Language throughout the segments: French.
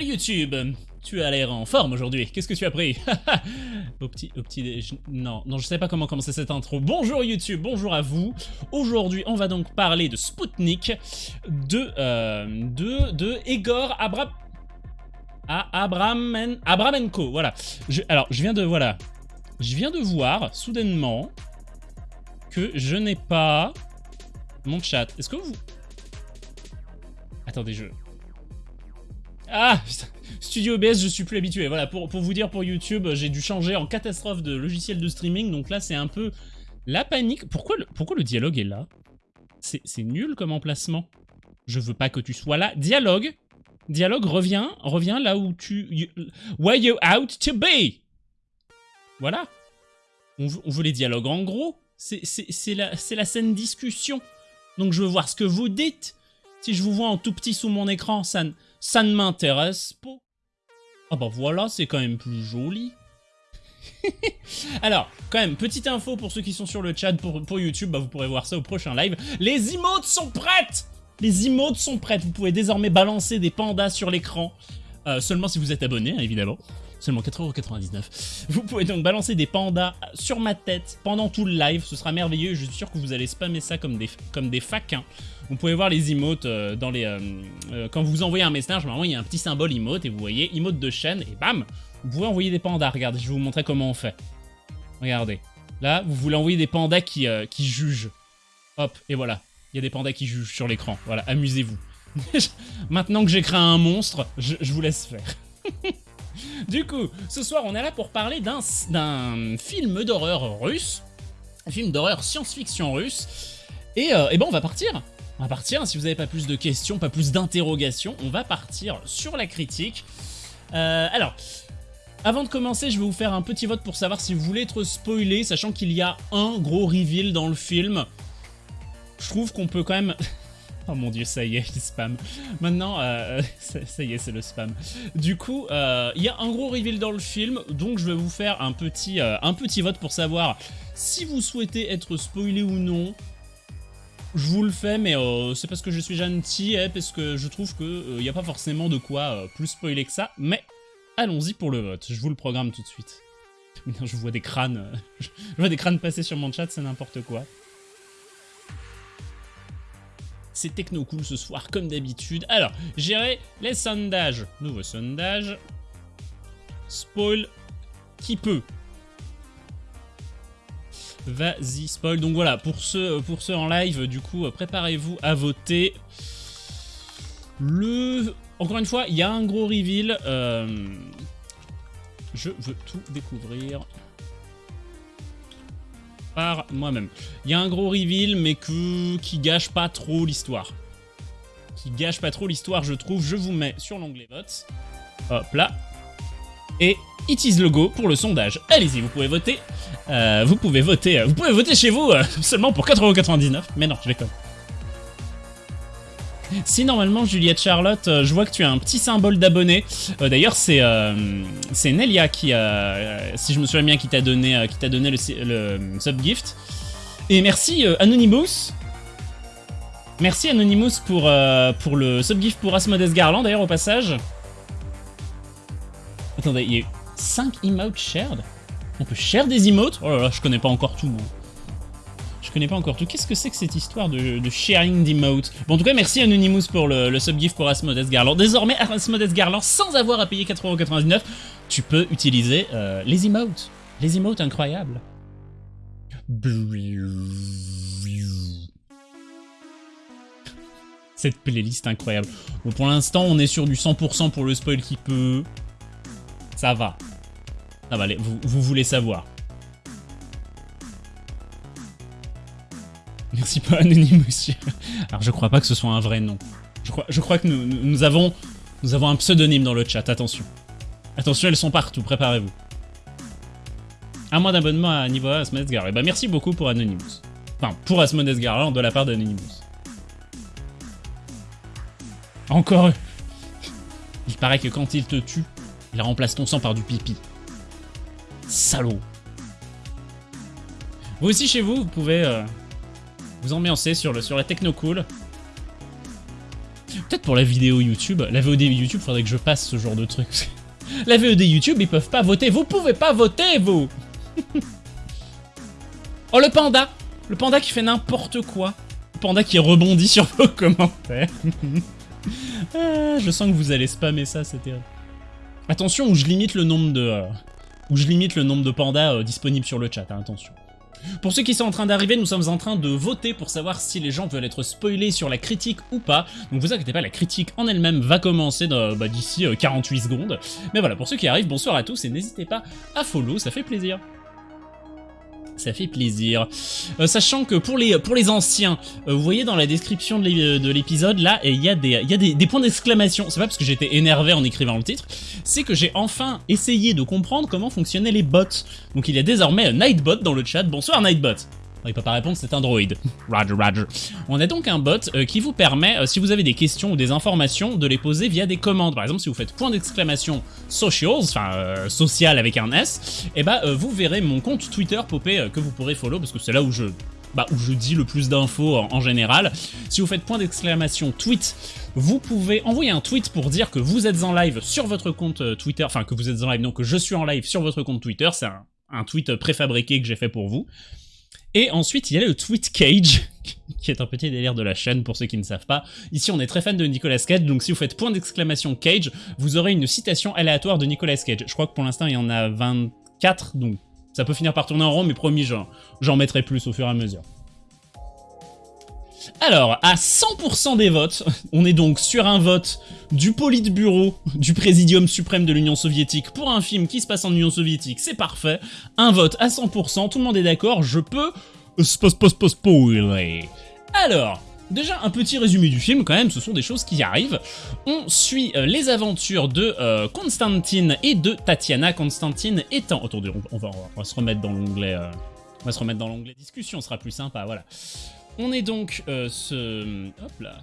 YouTube Tu as l'air en forme aujourd'hui, qu'est-ce que tu as pris Au petit... Petit... déj- Non, non, je sais pas comment commencer cette intro. Bonjour YouTube, bonjour à vous Aujourd'hui, on va donc parler de Spoutnik, de... euh, de... de Egor Abra... Abramen... Abramenko, voilà. Je- alors, je viens de... Voilà. Je viens de voir, soudainement, que je n'ai pas mon chat. Est-ce que vous... Attendez, je... Ah. Studio OBS, je suis plus habitué. Voilà, pour, pour vous dire, pour YouTube, j'ai dû changer en catastrophe de logiciel de streaming. Donc là, c'est un peu la panique. Pourquoi le, pourquoi le dialogue est là? C'est nul comme emplacement. Je veux pas que tu sois là. Dialogue Dialogue, reviens, reviens là où tu... where you out to be? Voilà. On veut, les dialogues en gros. C'est la, la scène discussion. Donc je veux voir ce que vous dites. Si je vous vois en tout petit sous mon écran, ça, ça ne m'intéresse pas. Ah bah voilà, c'est quand même plus joli. Alors, quand même, petite info pour ceux qui sont sur le chat pour, YouTube, bah vous pourrez voir ça au prochain live. Les emotes sont prêtes Les emotes sont prêtes, vous pouvez désormais balancer des pandas sur l'écran. Euh, seulement si vous êtes abonné, hein, évidemment. Seulement 4,99€. Vous pouvez donc balancer des pandas sur ma tête pendant tout le live, ce sera merveilleux, je suis sûr que vous allez spammer ça comme des, comme des faquins. Vous pouvez voir les emotes euh, dans les, euh, euh, quand vous envoyez un message, normalement il y a un petit symbole emote et vous voyez emote de chaîne et bam, vous pouvez envoyer des pandas. Regardez, je vais vous montrer comment on fait. Regardez, là vous voulez envoyer des pandas qui, qui jugent. Hop, et voilà, il y a des pandas qui jugent sur l'écran. Voilà, amusez-vous. Maintenant que j'ai créé un monstre, je, vous laisse faire. du coup, ce soir on est là pour parler d'un d'un film d'horreur russe, un film d'horreur science-fiction russe. Et, euh, et ben on va partir. On va partir, si vous n'avez pas plus de questions, pas plus d'interrogations, on va partir sur la critique. Euh, alors, avant de commencer, je vais vous faire un petit vote pour savoir si vous voulez être spoilé, sachant qu'il y a un gros reveal dans le film. Je trouve qu'on peut quand même... Oh mon dieu, ça y est, il spam. Maintenant, euh, ça, y est, c'est le spam. Du coup, euh, il y a un gros reveal dans le film, donc je vais vous faire un petit, un petit vote pour savoir si vous souhaitez être spoilé ou non. Je vous le fais, mais euh, c'est parce que je suis gentil, et parce que je trouve qu'il n'y a pas forcément de quoi euh, plus spoiler que ça, mais allons-y pour le vote, je vous le programme tout de suite. Je vois des crânes, euh, je vois des crânes passer sur mon chat, c'est n'importe quoi. C'est techno cool ce soir, comme d'habitude. Alors, gérer les sondages. Nouveau sondage. Spoil qui peut. Vas-y, spoil. Donc voilà, pour ceux, en live, du coup, préparez-vous à voter. Le... Encore une fois, il y a un gros reveal. euh, Je veux tout découvrir par moi-même. Il y a un gros reveal, mais qui gâche pas trop l'histoire. Qui gâche pas trop l'histoire, je trouve. Je vous mets sur l'onglet vote. Hop là. Et it is le go pour le sondage. Allez-y, vous pouvez voter. Euh, vous pouvez voter. euh, Vous pouvez voter chez vous euh, seulement pour 4,99€. Mais non, je déconne. Si normalement Juliette Charlotte, je vois que tu as un petit symbole d'abonné. D'ailleurs, c'est c'est Nelia qui, si je me souviens bien, qui t'a donné, qui t'a donné le, subgift. Et merci Anonymous. Merci Anonymous pour, pour le subgift pour Asmodeus Garland, d'ailleurs, au passage. Attendez, il y a eu 5 emotes shared? On peut share des emotes? Oh là là, je connais pas encore tout. Je connais pas encore tout. Qu'est-ce que c'est que cette histoire de, sharing d'emotes? Bon, en tout cas, merci Anonymous pour le, le subgift pour Asmodeus Garland. Désormais, Asmodeus Garland, sans avoir à payer 4,99€, tu peux utiliser euh, les emotes. Les emotes incroyables. Cette playlist incroyable. Bon, pour l'instant, on est sur du 100% pour le spoil qui peut. Ça va. Ça va, allez, vous, vous voulez savoir. Merci pour Anonymous. Alors, je crois pas que ce soit un vrai nom. Je crois, que nous, avons, un pseudonyme dans le chat, attention. Attention, elles sont partout, préparez-vous. Un mois d'abonnement à niveau 1 Asmodeus Garland. Eh ben, merci beaucoup pour Anonymous. Enfin, pour Asmodeus Garland de la part d'Anonymous. Encore eux. Il paraît que quand il te tue, il remplace ton sang par du pipi. Salaud. Vous aussi chez vous, vous pouvez euh, vous ambiancer sur, le, sur la techno cool. Peut-être pour la vidéo YouTube. La VOD YouTube, faudrait que je passe ce genre de truc. la VOD YouTube, ils peuvent pas voter. Vous pouvez pas voter, vous Oh, le panda Le panda qui fait n'importe quoi. Le panda qui rebondit sur vos commentaires. ah, je sens que vous allez spammer ça, c'est terrible. Attention, où je limite le nombre de... Euh, où je limite le nombre de pandas euh, disponibles sur le chat, hein, attention. Pour ceux qui sont en train d'arriver, nous sommes en train de voter pour savoir si les gens veulent être spoilés sur la critique ou pas. Donc vous inquiétez pas, la critique en elle-même va commencer bah, d'ici 48 euh, secondes. Mais voilà, pour ceux qui arrivent, bonsoir à tous et n'hésitez pas à follow, ça fait plaisir ça fait plaisir. Euh, sachant que pour les, pour les anciens, euh, vous voyez dans la description de l'épisode, là, il y a des, y a des points d'exclamation. C'est pas parce que j'étais énervé en écrivant le titre, c'est que j'ai enfin essayé de comprendre comment fonctionnaient les bots. Donc il y a désormais un Nightbot dans le chat. Bonsoir Nightbot il peut pas répondre, c'est un droid. Roger, roger. On a donc un bot euh, qui vous permet, euh, si vous avez des questions ou des informations, de les poser via des commandes. Par exemple, si vous faites point d'exclamation socials, enfin euh, social avec un S, et eh bah vous verrez mon compte Twitter popper que vous pourrez follow parce que c'est là où je bah, où je dis le plus d'infos en, général. Si vous faites point d'exclamation tweet, vous pouvez envoyer un tweet pour dire que vous êtes en live sur votre compte Twitter, enfin que vous êtes en live, non que je suis en live sur votre compte Twitter, c'est un tweet préfabriqué que j'ai fait pour vous. Et ensuite, il y a le Tweet Cage, qui est un petit délire de la chaîne pour ceux qui ne savent pas. Ici, on est très fan de Nicolas Cage, donc si vous faites point d'exclamation Cage, vous aurez une citation aléatoire de Nicolas Cage. Je crois que pour l'instant, il y en a 24, donc ça peut finir par tourner en rond, mais promis, j'en mettrai plus au fur et à mesure. Alors, à 100% des votes, on est donc sur un vote du Politburo du Présidium suprême de l'Union soviétique pour un film qui se passe en Union soviétique, c'est parfait. Un vote à 100%, tout le monde est d'accord, je peux... spoiler. Alors, Déjà, un petit résumé du film, quand même, ce sont des choses qui arrivent. On suit euh, les aventures de euh, Constantine et de Tatiana. Constantine étant... Attendez, on, va, se remettre dans l'onglet... Euh, on va se remettre dans l'onglet discussion, ce sera plus sympa, voilà. On est donc euh. Hop là.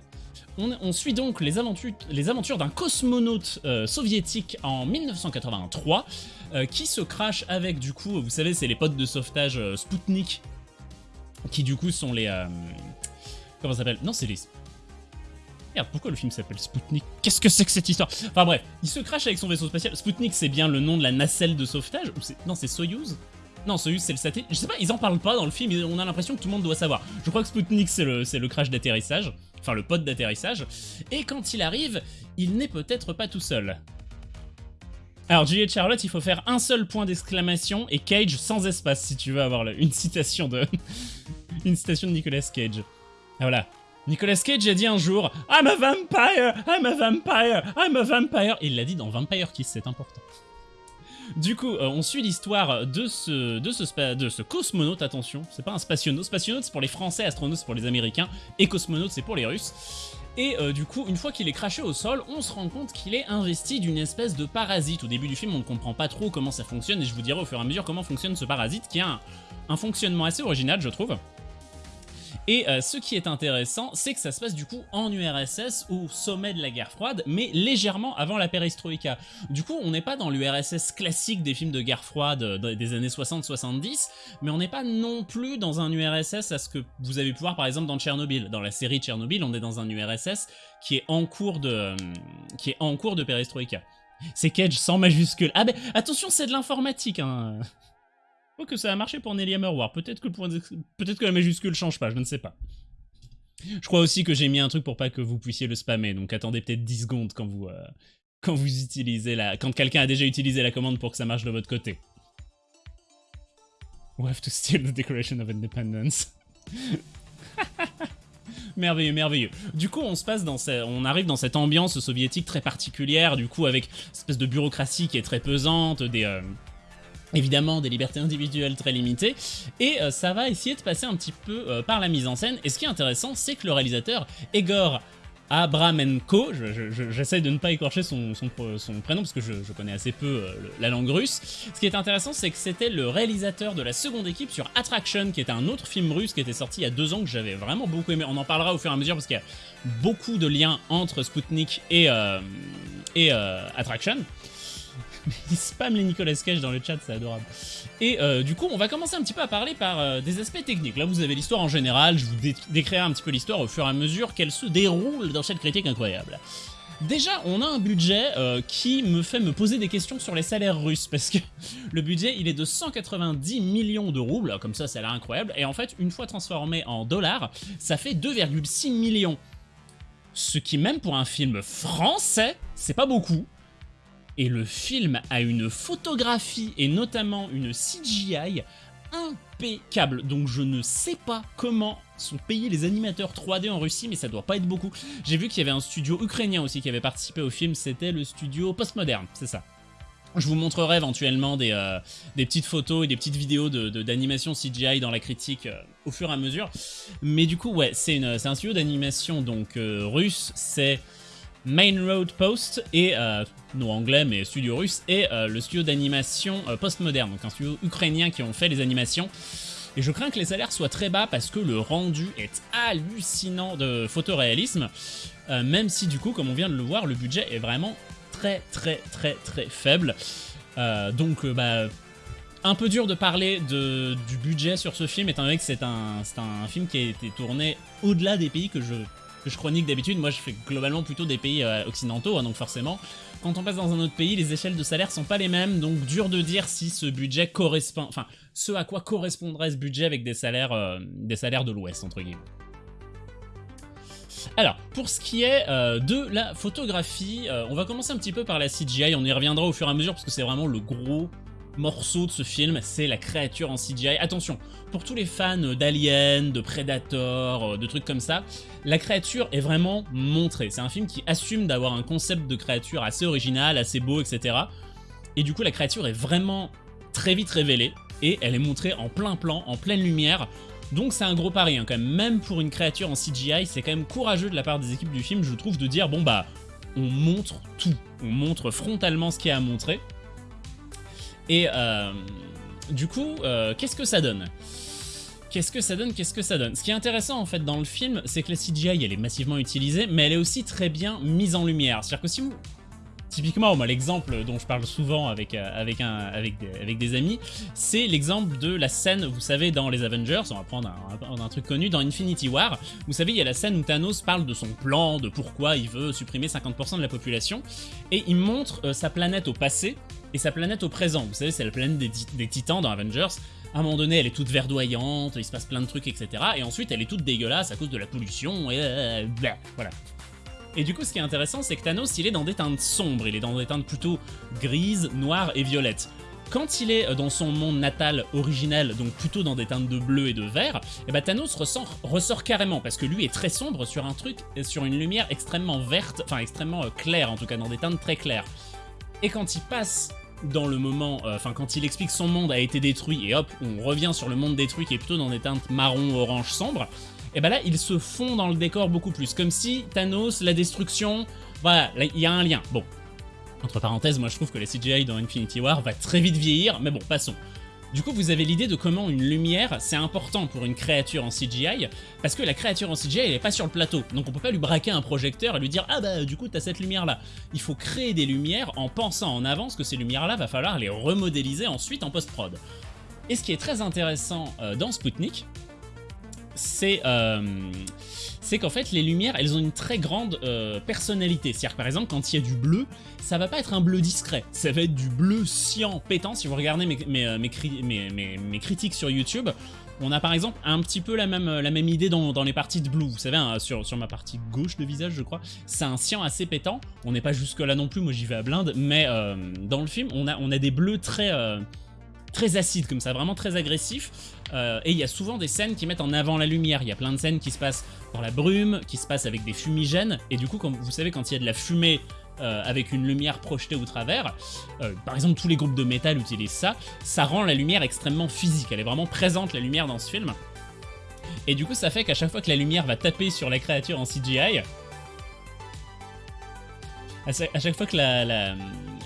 On, suit donc les aventures, d'un cosmonaute euh, soviétique en 1983 euh, qui se crache avec du coup, vous savez c'est les potes de sauvetage Sputnik qui du coup sont les... comment ça s'appelle? Non c'est les... Merde, pourquoi le film s'appelle Sputnik Qu'est-ce que c'est que cette histoire? Enfin bref, il se crache avec son vaisseau spatial. Sputnik c'est bien le nom de la nacelle de sauvetage? Non c'est Soyuz non, Soyuz c'est le satellite. Je sais pas, ils en parlent pas dans le film, on a l'impression que tout le monde doit savoir. Je crois que Sputnik c'est le, le crash d'atterrissage, enfin le pod d'atterrissage. Et quand il arrive, il n'est peut-être pas tout seul. Alors Juliette Charlotte, il faut faire un seul point d'exclamation et Cage sans espace si tu veux avoir une citation de une citation de Nicolas Cage. Ah, voilà. Nicolas Cage a dit un jour I'm a vampire, I'm a vampire, I'm a vampire. il l'a dit dans Vampire Kiss, c'est important. Du coup, euh, on suit l'histoire de ce, de, cosmonaute, attention, c'est pas un spationaute, spationaute c'est pour les français, astronaute c'est pour les américains, et cosmonaute c'est pour les russes. Et euh, du coup, une fois qu'il est craché au sol, on se rend compte qu'il est investi d'une espèce de parasite. Au début du film, on ne comprend pas trop comment ça fonctionne, et je vous dirai au fur et à mesure comment fonctionne ce parasite, qui a un fonctionnement assez original, je trouve. Et euh, ce qui est intéressant, c'est que ça se passe du coup en URSS, au sommet de la guerre froide, mais légèrement avant la perestroïka. Du coup, on n'est pas dans l'URSS classique des films de guerre froide euh, des années 60-70, mais on n'est pas non plus dans un URSS à ce que vous avez pu voir par exemple dans Tchernobyl. Dans la série Tchernobyl, on est dans un URSS qui est en cours de, euh. C'est Cage sans majuscule. Ah ben, attention, c'est de l'informatique, hein Oh, que ça a marché pour Nelly Hammerwar. Peut-être que, peut que la majuscule change pas, je ne sais pas. Je crois aussi que j'ai mis un truc pour pas que vous puissiez le spammer, donc attendez peut-être 10 secondes quand vous, euh, quand vous utilisez la... quand quelqu'un a déjà utilisé la commande pour que ça marche de votre côté. We have to steal the Declaration of Independence? merveilleux, merveilleux. Du coup, on se passe dans on arrive dans cette ambiance soviétique très particulière, du coup, avec une espèce de bureaucratie qui est très pesante, des, euh, évidemment des libertés individuelles très limitées, et euh, ça va essayer de passer un petit peu euh, par la mise en scène, et ce qui est intéressant, c'est que le réalisateur, Egor Abramenko, j'essaie de ne pas écorcher son, prénom parce que je, connais assez peu euh, la langue russe. Ce qui est intéressant, c'est que c'était le réalisateur de la seconde équipe sur Attraction, qui était un autre film russe qui était sorti il y a deux ans que j'avais vraiment beaucoup aimé. On en parlera au fur et à mesure parce qu'il y a beaucoup de liens entre Sputnik et Attraction. Il spam les Nicolas Cage dans le chat, c'est adorable. Et euh, du coup, on va commencer un petit peu à parler par euh, des aspects techniques. Là, vous avez l'histoire en général, je vous décrirai un petit peu l'histoire au fur et à mesure qu'elle se déroule dans cette critique incroyable. Déjà, on a un budget euh, qui me fait me poser des questions sur les salaires russes, parce que le budget, il est de 190 millions de roubles, comme ça, ça a l'air incroyable, et en fait, une fois transformé en dollars, ça fait 2,6 millions. Ce qui, même pour un film français, c'est pas beaucoup. Et le film a une photographie, et notamment une CGI, impeccable. Donc je ne sais pas comment sont payés les animateurs 3D en Russie, mais ça doit pas être beaucoup. J'ai vu qu'il y avait un studio ukrainien aussi qui avait participé au film, c'était le studio Postmoderne, c'est ça. Je vous montrerai éventuellement des, euh, des, petites photos et des petites vidéos d'animation de, CGI dans la critique euh, au fur et à mesure. Mais du coup, ouais, c'est un studio d'animation donc euh, russe, c'est Main Road Post et, non anglais mais studio russe, et le studio d'animation postmoderne, donc un studio ukrainien qui ont fait les animations. Et je crains que les salaires soient très bas parce que le rendu est hallucinant de photoréalisme, euh, même si du coup, comme on vient de le voir, le budget est vraiment très très très très faible. Euh, donc euh, bah, un peu dur de parler de, du budget sur ce film, étant donné que c'est un, un film qui a été tourné au-delà des pays que je que je chronique d'habitude. Moi, je fais globalement plutôt des pays occidentaux, hein, donc forcément, quand on passe dans un autre pays, les échelles de salaire sont pas les mêmes, donc dur de dire si ce budget correspond, enfin, ce à quoi correspondrait ce budget avec des salaires, euh, des salaires de l'Ouest, entre guillemets. Alors, pour ce qui est euh, de la photographie, euh, on va commencer un petit peu par la CGI, on y reviendra au fur et à mesure parce que c'est vraiment le gros morceau de ce film, c'est la créature en CGI. Attention, pour tous les fans d'Alien, de Predator, euh, de trucs comme ça, la créature est vraiment montrée. C'est un film qui assume d'avoir un concept de créature assez original, assez beau, etc. Et du coup, la créature est vraiment très vite révélée, et elle est montrée en plein plan, en pleine lumière, donc c'est un gros pari hein, quand même, même pour une créature en CGI, c'est quand même courageux de la part des équipes du film, je trouve, de dire bon bah, on montre tout, on montre frontalement ce qu'il y a à montrer, et euh, du coup, euh, qu'est-ce que ça donne? Qu'est-ce que ça donne? Qu'est-ce que ça donne? Ce qui est intéressant en fait dans le film, c'est que la CGI elle est massivement utilisée, mais elle est aussi très bien mise en lumière. C'est-à-dire que si vous Typiquement, moi, l'exemple dont je parle souvent avec, euh, des, amis, c'est l'exemple de la scène, vous savez, dans les Avengers, on va prendre un, truc connu, dans Infinity War, vous savez, il y a la scène où Thanos parle de son plan, de pourquoi il veut supprimer 50% de la population, et il montre sa planète au passé et sa planète au présent. Vous savez, c'est la planète des, titans dans Avengers. À un moment donné, elle est toute verdoyante, il se passe plein de trucs, etc. Et ensuite, elle est toute dégueulasse à cause de la pollution, et euh, voilà. Et du coup, ce qui est intéressant, c'est que Thanos, il est dans des teintes sombres, il est dans des teintes plutôt grises, noires et violettes. Quand il est dans son monde natal originel, donc plutôt dans des teintes de bleu et de vert, et eh ben Thanos ressort, carrément, parce que lui est très sombre sur un truc, sur une lumière extrêmement verte, enfin extrêmement euh, claire en tout cas, dans des teintes très claires. Et quand il passe dans le moment, euh, enfin quand il explique son monde a été détruit, et hop, on revient sur le monde détruit qui est plutôt dans des teintes marron, orange, sombre, et ben là, il se fond dans le décor beaucoup plus. Comme si Thanos, la destruction, voilà, il y a un lien. Bon, entre parenthèses, moi je trouve que la CGI dans Infinity War va très vite vieillir, mais bon, passons. Du coup, vous avez l'idée de comment une lumière, c'est important pour une créature en CGI, parce que la créature en CGI, elle est pas sur le plateau, donc on peut pas lui braquer un projecteur et lui dire « Ah bah, du coup, t'as cette lumière-là ». Il faut créer des lumières en pensant en avance que ces lumières-là, va falloir les remodéliser ensuite en post-prod. Et ce qui est très intéressant euh, dans Sputnik, euh, c'est qu'en fait les lumières elles ont une très grande euh, personnalité. C'est-à-dire par exemple quand il y a du bleu, ça va pas être un bleu discret, ça va être du bleu cyan pétant. Si vous regardez mes, mes, euh, mes, critiques sur YouTube, on a par exemple un petit peu la même, la même idée dans, dans les parties de blue. Vous savez, sur, sur ma partie gauche de visage je crois, c'est un cyan assez pétant. On n'est pas jusque là non plus, moi j'y vais à blinde, mais dans le film on a, on a des bleus très très acide comme ça, vraiment très agressif. Euh, et il y a souvent des scènes qui mettent en avant la lumière. Il y a plein de scènes qui se passent dans la brume, qui se passent avec des fumigènes. Et du coup, vous savez, quand il y a de la fumée euh, avec une lumière projetée au travers, euh, par exemple tous les groupes de métal utilisent ça, ça rend la lumière extrêmement physique. Elle est vraiment présente, la lumière, dans ce film. Et du coup, ça fait qu'à chaque fois que la lumière va taper sur la créature en CGI, à chaque fois que la,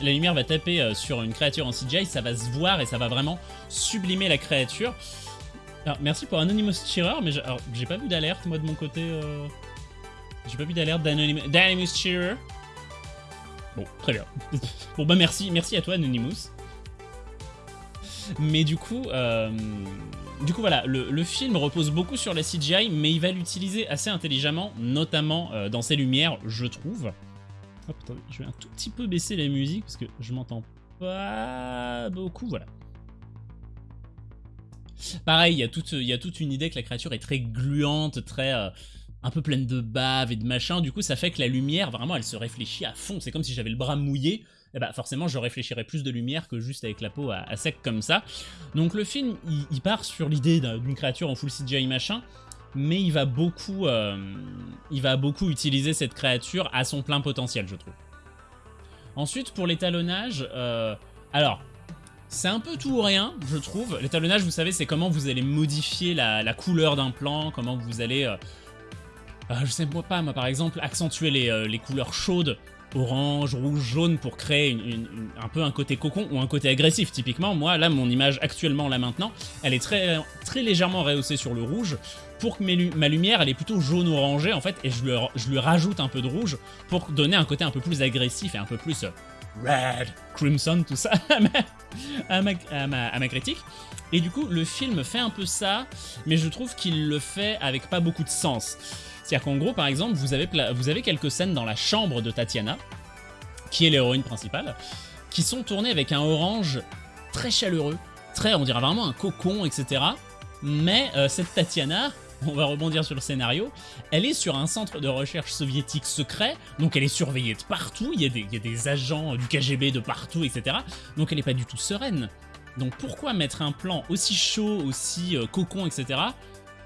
lumière va taper sur une créature en CGI, ça va se voir et ça va vraiment sublimer la créature. Alors, merci pour Anonymous Cheerer, mais j'ai pas vu d'alerte, moi, de mon côté. Euh, j'ai pas vu d'alerte d'Anonymous Cheerer. Bon, très bien. bon bah merci, merci à toi Anonymous. Mais du coup, euh, du coup voilà, le, film repose beaucoup sur la CGI, mais il va l'utiliser assez intelligemment, notamment euh, dans ses lumières, je trouve. Hop, attendez, je vais un tout petit peu baisser la musique parce que je m'entends pas beaucoup, voilà. Pareil, il y, a toute, une idée que la créature est très gluante, très... Euh, un peu pleine de bave et de machin, du coup ça fait que la lumière, vraiment, elle se réfléchit à fond, c'est comme si j'avais le bras mouillé, et bah forcément je réfléchirais plus de lumière que juste avec la peau à, sec comme ça. Donc le film, il, part sur l'idée d'une créature en full CGI machin, mais il va beaucoup, euh, il va beaucoup utiliser cette créature à son plein potentiel, je trouve. Ensuite, pour l'étalonnage, euh, alors, c'est un peu tout ou rien, je trouve. L'étalonnage, vous savez, c'est comment vous allez modifier la, couleur d'un plan, comment vous allez... Euh, euh, je sais pas, moi par exemple, accentuer les, les couleurs chaudes, orange, rouge, jaune, pour créer un peu un côté cocon ou un côté agressif. Typiquement, moi, là, mon image actuellement, là maintenant, elle est très, légèrement rehaussée sur le rouge, pour que ma lumière, elle est plutôt jaune-orangée, en fait, et je lui, je lui rajoute un peu de rouge pour donner un côté un peu plus agressif et un peu plus red, crimson, tout ça à, ma, critique. Et du coup, le film fait un peu ça, mais je trouve qu'il le fait avec pas beaucoup de sens. C'est-à-dire qu'en gros, par exemple, vous avez, quelques scènes dans la chambre de Tatiana, qui est l'héroïne principale, qui sont tournées avec un orange très chaleureux, très, on dirait vraiment un cocon, etc. Mais euh, cette Tatiana, on va rebondir sur le scénario, elle est sur un centre de recherche soviétique secret, donc elle est surveillée de partout, il y a des, agents du KGB de partout, etc. Donc elle n'est pas du tout sereine. Donc pourquoi mettre un plan aussi chaud, aussi euh, cocon, etc.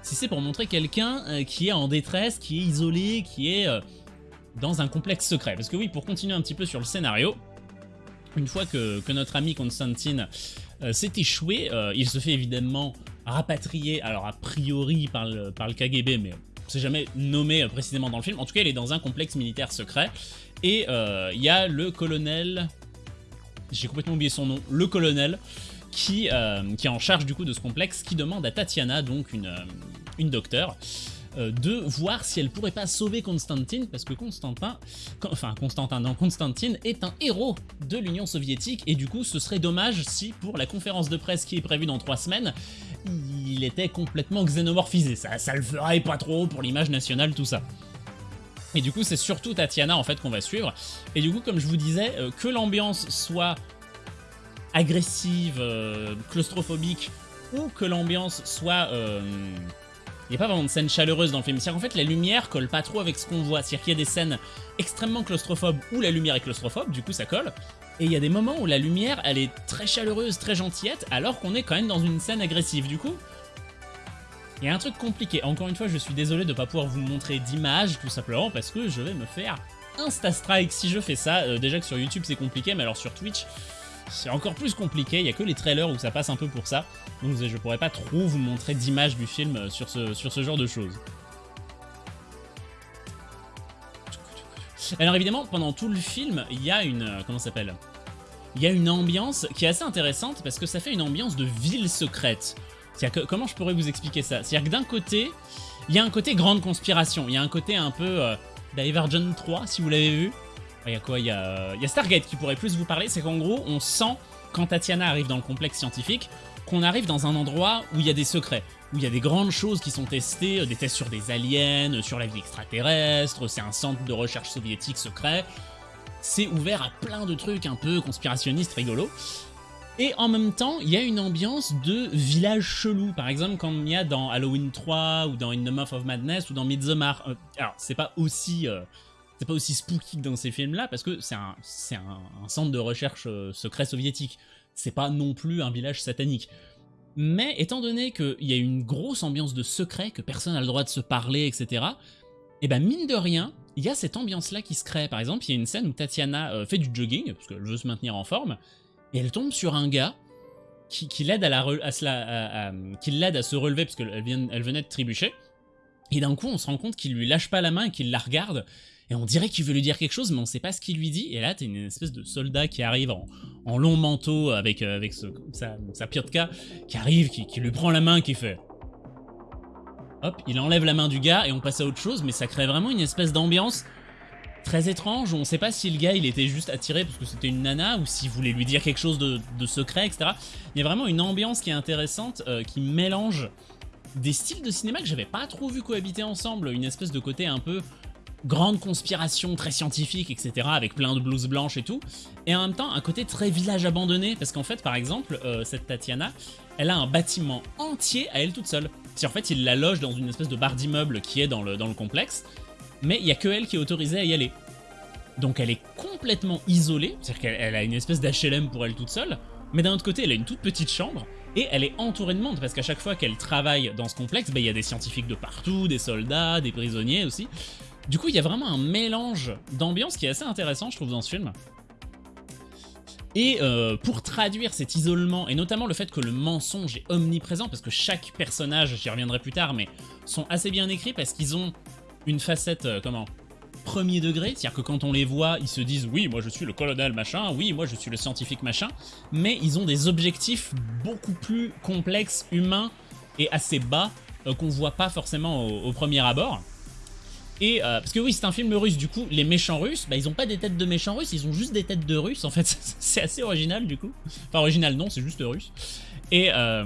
si c'est pour montrer quelqu'un euh, qui est en détresse, qui est isolé, qui est euh, dans un complexe secret? Parce que oui, pour continuer un petit peu sur le scénario, une fois que, que notre ami Constantine s'est échoué, il se fait évidemment rapatriée, alors a priori par le, par le KGB, mais c'est jamais nommé précisément dans le film. En tout cas, il est dans un complexe militaire secret. Et euh, il y a le colonel... J'ai complètement oublié son nom. Le colonel qui, euh, qui est en charge du coup de ce complexe, qui demande à Tatiana, donc une, euh, une docteure, euh, de voir si elle pourrait pas sauver Constantine, parce que Constantin, enfin Constantin, non, Constantine est un héros de l'Union soviétique, et du coup ce serait dommage si pour la conférence de presse qui est prévue dans trois semaines, il était complètement xénomorphisé, ça, ça le ferait pas trop pour l'image nationale, tout ça. Et du coup c'est surtout Tatiana en fait qu'on va suivre, et du coup comme je vous disais, euh, que l'ambiance soit agressive, euh, claustrophobique, ou que l'ambiance soit il n'y a pas vraiment de scène chaleureuse dans le film. C'est-à-dire qu'en fait, la lumière colle pas trop avec ce qu'on voit. C'est-à-dire qu'il y a des scènes extrêmement claustrophobes où la lumière est claustrophobe, du coup ça colle. Et il y a des moments où la lumière, elle est très chaleureuse, très gentillette, alors qu'on est quand même dans une scène agressive. Du coup, il y a un truc compliqué. Encore une fois, je suis désolé de ne pas pouvoir vous montrer d'image, tout simplement parce que je vais me faire Insta-strike si je fais ça. Euh, déjà que sur YouTube c'est compliqué, mais alors sur Twitch, c'est encore plus compliqué, il n'y a que les trailers où ça passe un peu pour ça, donc je pourrais pas trop vous montrer d'image du film euh, sur ce genre de choses. Alors évidemment, pendant tout le film, il y a une... Euh, comment s'appelle? Il y a une ambiance qui est assez intéressante parce que ça fait une ambiance de ville secrète. Que, comment je pourrais vous expliquer ça? C'est-à-dire que d'un côté, il y a un côté grande conspiration, il y a un côté un peu euh, Divergent 3, si vous l'avez vu, il y a quoi? Il y a, Stargate qui pourrait plus vous parler. C'est qu'en gros, on sent, quand Tatiana arrive dans le complexe scientifique, qu'on arrive dans un endroit où il y a des secrets, où il y a des grandes choses qui sont testées, euh, des tests sur des aliens, sur la vie extraterrestre, c'est un centre de recherche soviétique secret. C'est ouvert à plein de trucs un peu conspirationnistes rigolos. Et en même temps, il y a une ambiance de village chelou. Par exemple, comme il y a dans Halloween 3, ou dans In the Mouth of Madness, ou dans Midsommar. Euh, alors, c'est pas aussi... Euh, c'est pas aussi spooky que dans ces films-là, parce que c'est un, un, centre de recherche euh, secret soviétique. C'est pas non plus un village satanique. Mais étant donné qu'il y a une grosse ambiance de secret, que personne n'a le droit de se parler, etc., et eh ben mine de rien, il y a cette ambiance-là qui se crée. Par exemple, il y a une scène où Tatiana euh, fait du jogging, parce qu'elle veut se maintenir en forme, et elle tombe sur un gars qui, l'aide à, se relever, parce qu'elle elle venait de trébucher, et d'un coup, on se rend compte qu'il lui lâche pas la main et qu'il la regarde, et on dirait qu'il veut lui dire quelque chose, mais on sait pas ce qu'il lui dit, et là t'as une espèce de soldat qui arrive en, long manteau avec, euh, avec sa, sa piotka, qui arrive, qui, lui prend la main, qui fait... Hop, il enlève la main du gars et on passe à autre chose, mais ça crée vraiment une espèce d'ambiance très étrange, on sait pas si le gars il était juste attiré parce que c'était une nana ou s'il voulait lui dire quelque chose de, secret, etc. Il y a vraiment une ambiance qui est intéressante, euh, qui mélange des styles de cinéma que j'avais pas trop vu cohabiter ensemble, une espèce de côté un peu grande conspiration très scientifique, etc., avec plein de blouses blanches et tout, et en même temps un côté très village abandonné, parce qu'en fait, par exemple, euh, cette Tatiana, elle a un bâtiment entier à elle toute seule. Si en fait, il la loge dans une espèce de bar d'immeuble qui est dans le, dans le complexe, mais il y a que elle qui est autorisée à y aller. Donc elle est complètement isolée, c'est-à-dire qu'elle a une espèce d'HLM pour elle toute seule, mais d'un autre côté, elle a une toute petite chambre, et elle est entourée de monde, parce qu'à chaque fois qu'elle travaille dans ce complexe, bah, il y a des scientifiques de partout, des soldats, des prisonniers aussi. Du coup, il y a vraiment un mélange d'ambiance qui est assez intéressant, je trouve, dans ce film. Et euh, pour traduire cet isolement, et notamment le fait que le mensonge est omniprésent, parce que chaque personnage, j'y reviendrai plus tard, mais sont assez bien écrits parce qu'ils ont une facette, euh, comment premier degré, c'est-à-dire que quand on les voit, ils se disent oui, moi je suis le colonel machin, oui, moi je suis le scientifique machin, mais ils ont des objectifs beaucoup plus complexes, humains et assez bas euh, qu'on voit pas forcément au premier abord. Et euh, parce que oui, c'est un film russe, du coup, les méchants russes, bah, ils ont pas des têtes de méchants russes, ils ont juste des têtes de russes, en fait, c'est assez original du coup. Enfin, original non, c'est juste russe. Et, euh,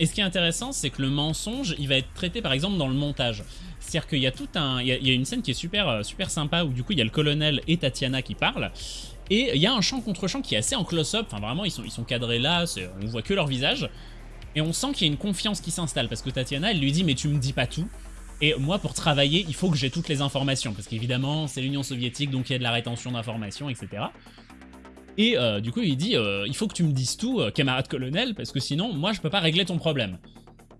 et, ce qui est intéressant, c'est que le mensonge, il va être traité par exemple dans le montage. C'est-à-dire qu'il y a tout un, il y a, une scène qui est super, euh, super sympa où du coup il y a le colonel et Tatiana qui parlent. Et il y a un champ contre champ qui est assez en close-up, enfin vraiment ils sont, cadrés là, on voit que leur visage. Et on sent qu'il y a une confiance qui s'installe parce que Tatiana elle lui dit mais tu me dis pas tout. Et moi, pour travailler, il faut que j'ai toutes les informations, parce qu'évidemment, c'est l'Union soviétique, donc il y a de la rétention d'informations, etc. Et euh, du coup, il dit euh, il faut que tu me dises tout, euh, camarade colonel, parce que sinon, moi, je peux pas régler ton problème. »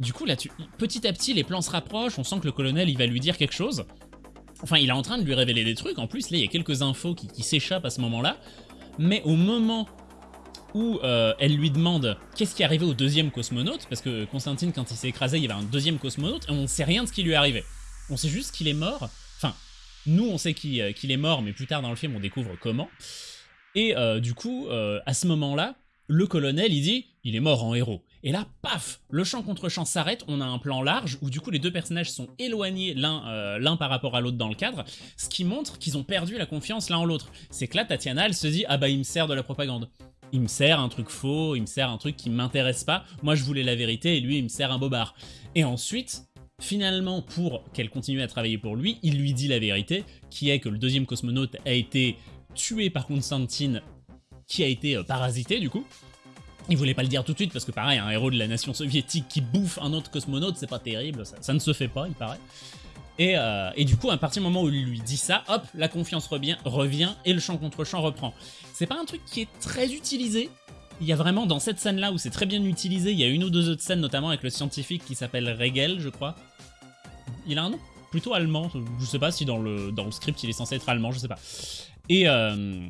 Du coup, là, petit à petit, les plans se rapprochent, on sent que le colonel, il va lui dire quelque chose. Enfin, il est en train de lui révéler des trucs, en plus, là, il y a quelques infos qui s'échappent à ce moment-là. Mais au moment où euh, elle lui demande qu'est-ce qui est arrivé au deuxième cosmonaute, parce que Constantine, quand il s'est écrasé, il y avait un deuxième cosmonaute, et on ne sait rien de ce qui lui est arrivé. On sait juste qu'il est mort, enfin, nous on sait euh, qu'il est mort, mais plus tard dans le film on découvre comment. Et euh, du coup, à ce moment-là, le colonel il dit « il est mort en héros ». Et là, paf, le champ contre champ s'arrête, on a un plan large où du coup les deux personnages sont éloignés l'un par rapport à l'autre dans le cadre, ce qui montre qu'ils ont perdu la confiance l'un en l'autre. C'est que là, Tatiana, elle se dit « ah bah il me sert de la propagande » il me sert un truc faux, il me sert un truc qui m'intéresse pas, moi je voulais la vérité et lui il me sert un bobard. Et ensuite, finalement pour qu'elle continue à travailler pour lui, il lui dit la vérité, qui est que le deuxième cosmonaute a été tué par Constantine, qui a été euh, parasité du coup. Il voulait pas le dire tout de suite parce que pareil, un héros de la nation soviétique qui bouffe un autre cosmonaute, c'est pas terrible, ça, ne se fait pas, il paraît. Euh, et, du coup, à partir du moment où il lui dit ça, hop, la confiance revient, revient et le champ contre champ reprend. C'est pas un truc qui est très utilisé. Il y a vraiment, dans cette scène-là où c'est très bien utilisé, il y a une ou deux autres scènes, notamment avec le scientifique qui s'appelle Regel, je crois. Il a un nom plutôt allemand, je sais pas si dans le, dans le script il est censé être allemand, je sais pas. Et euh,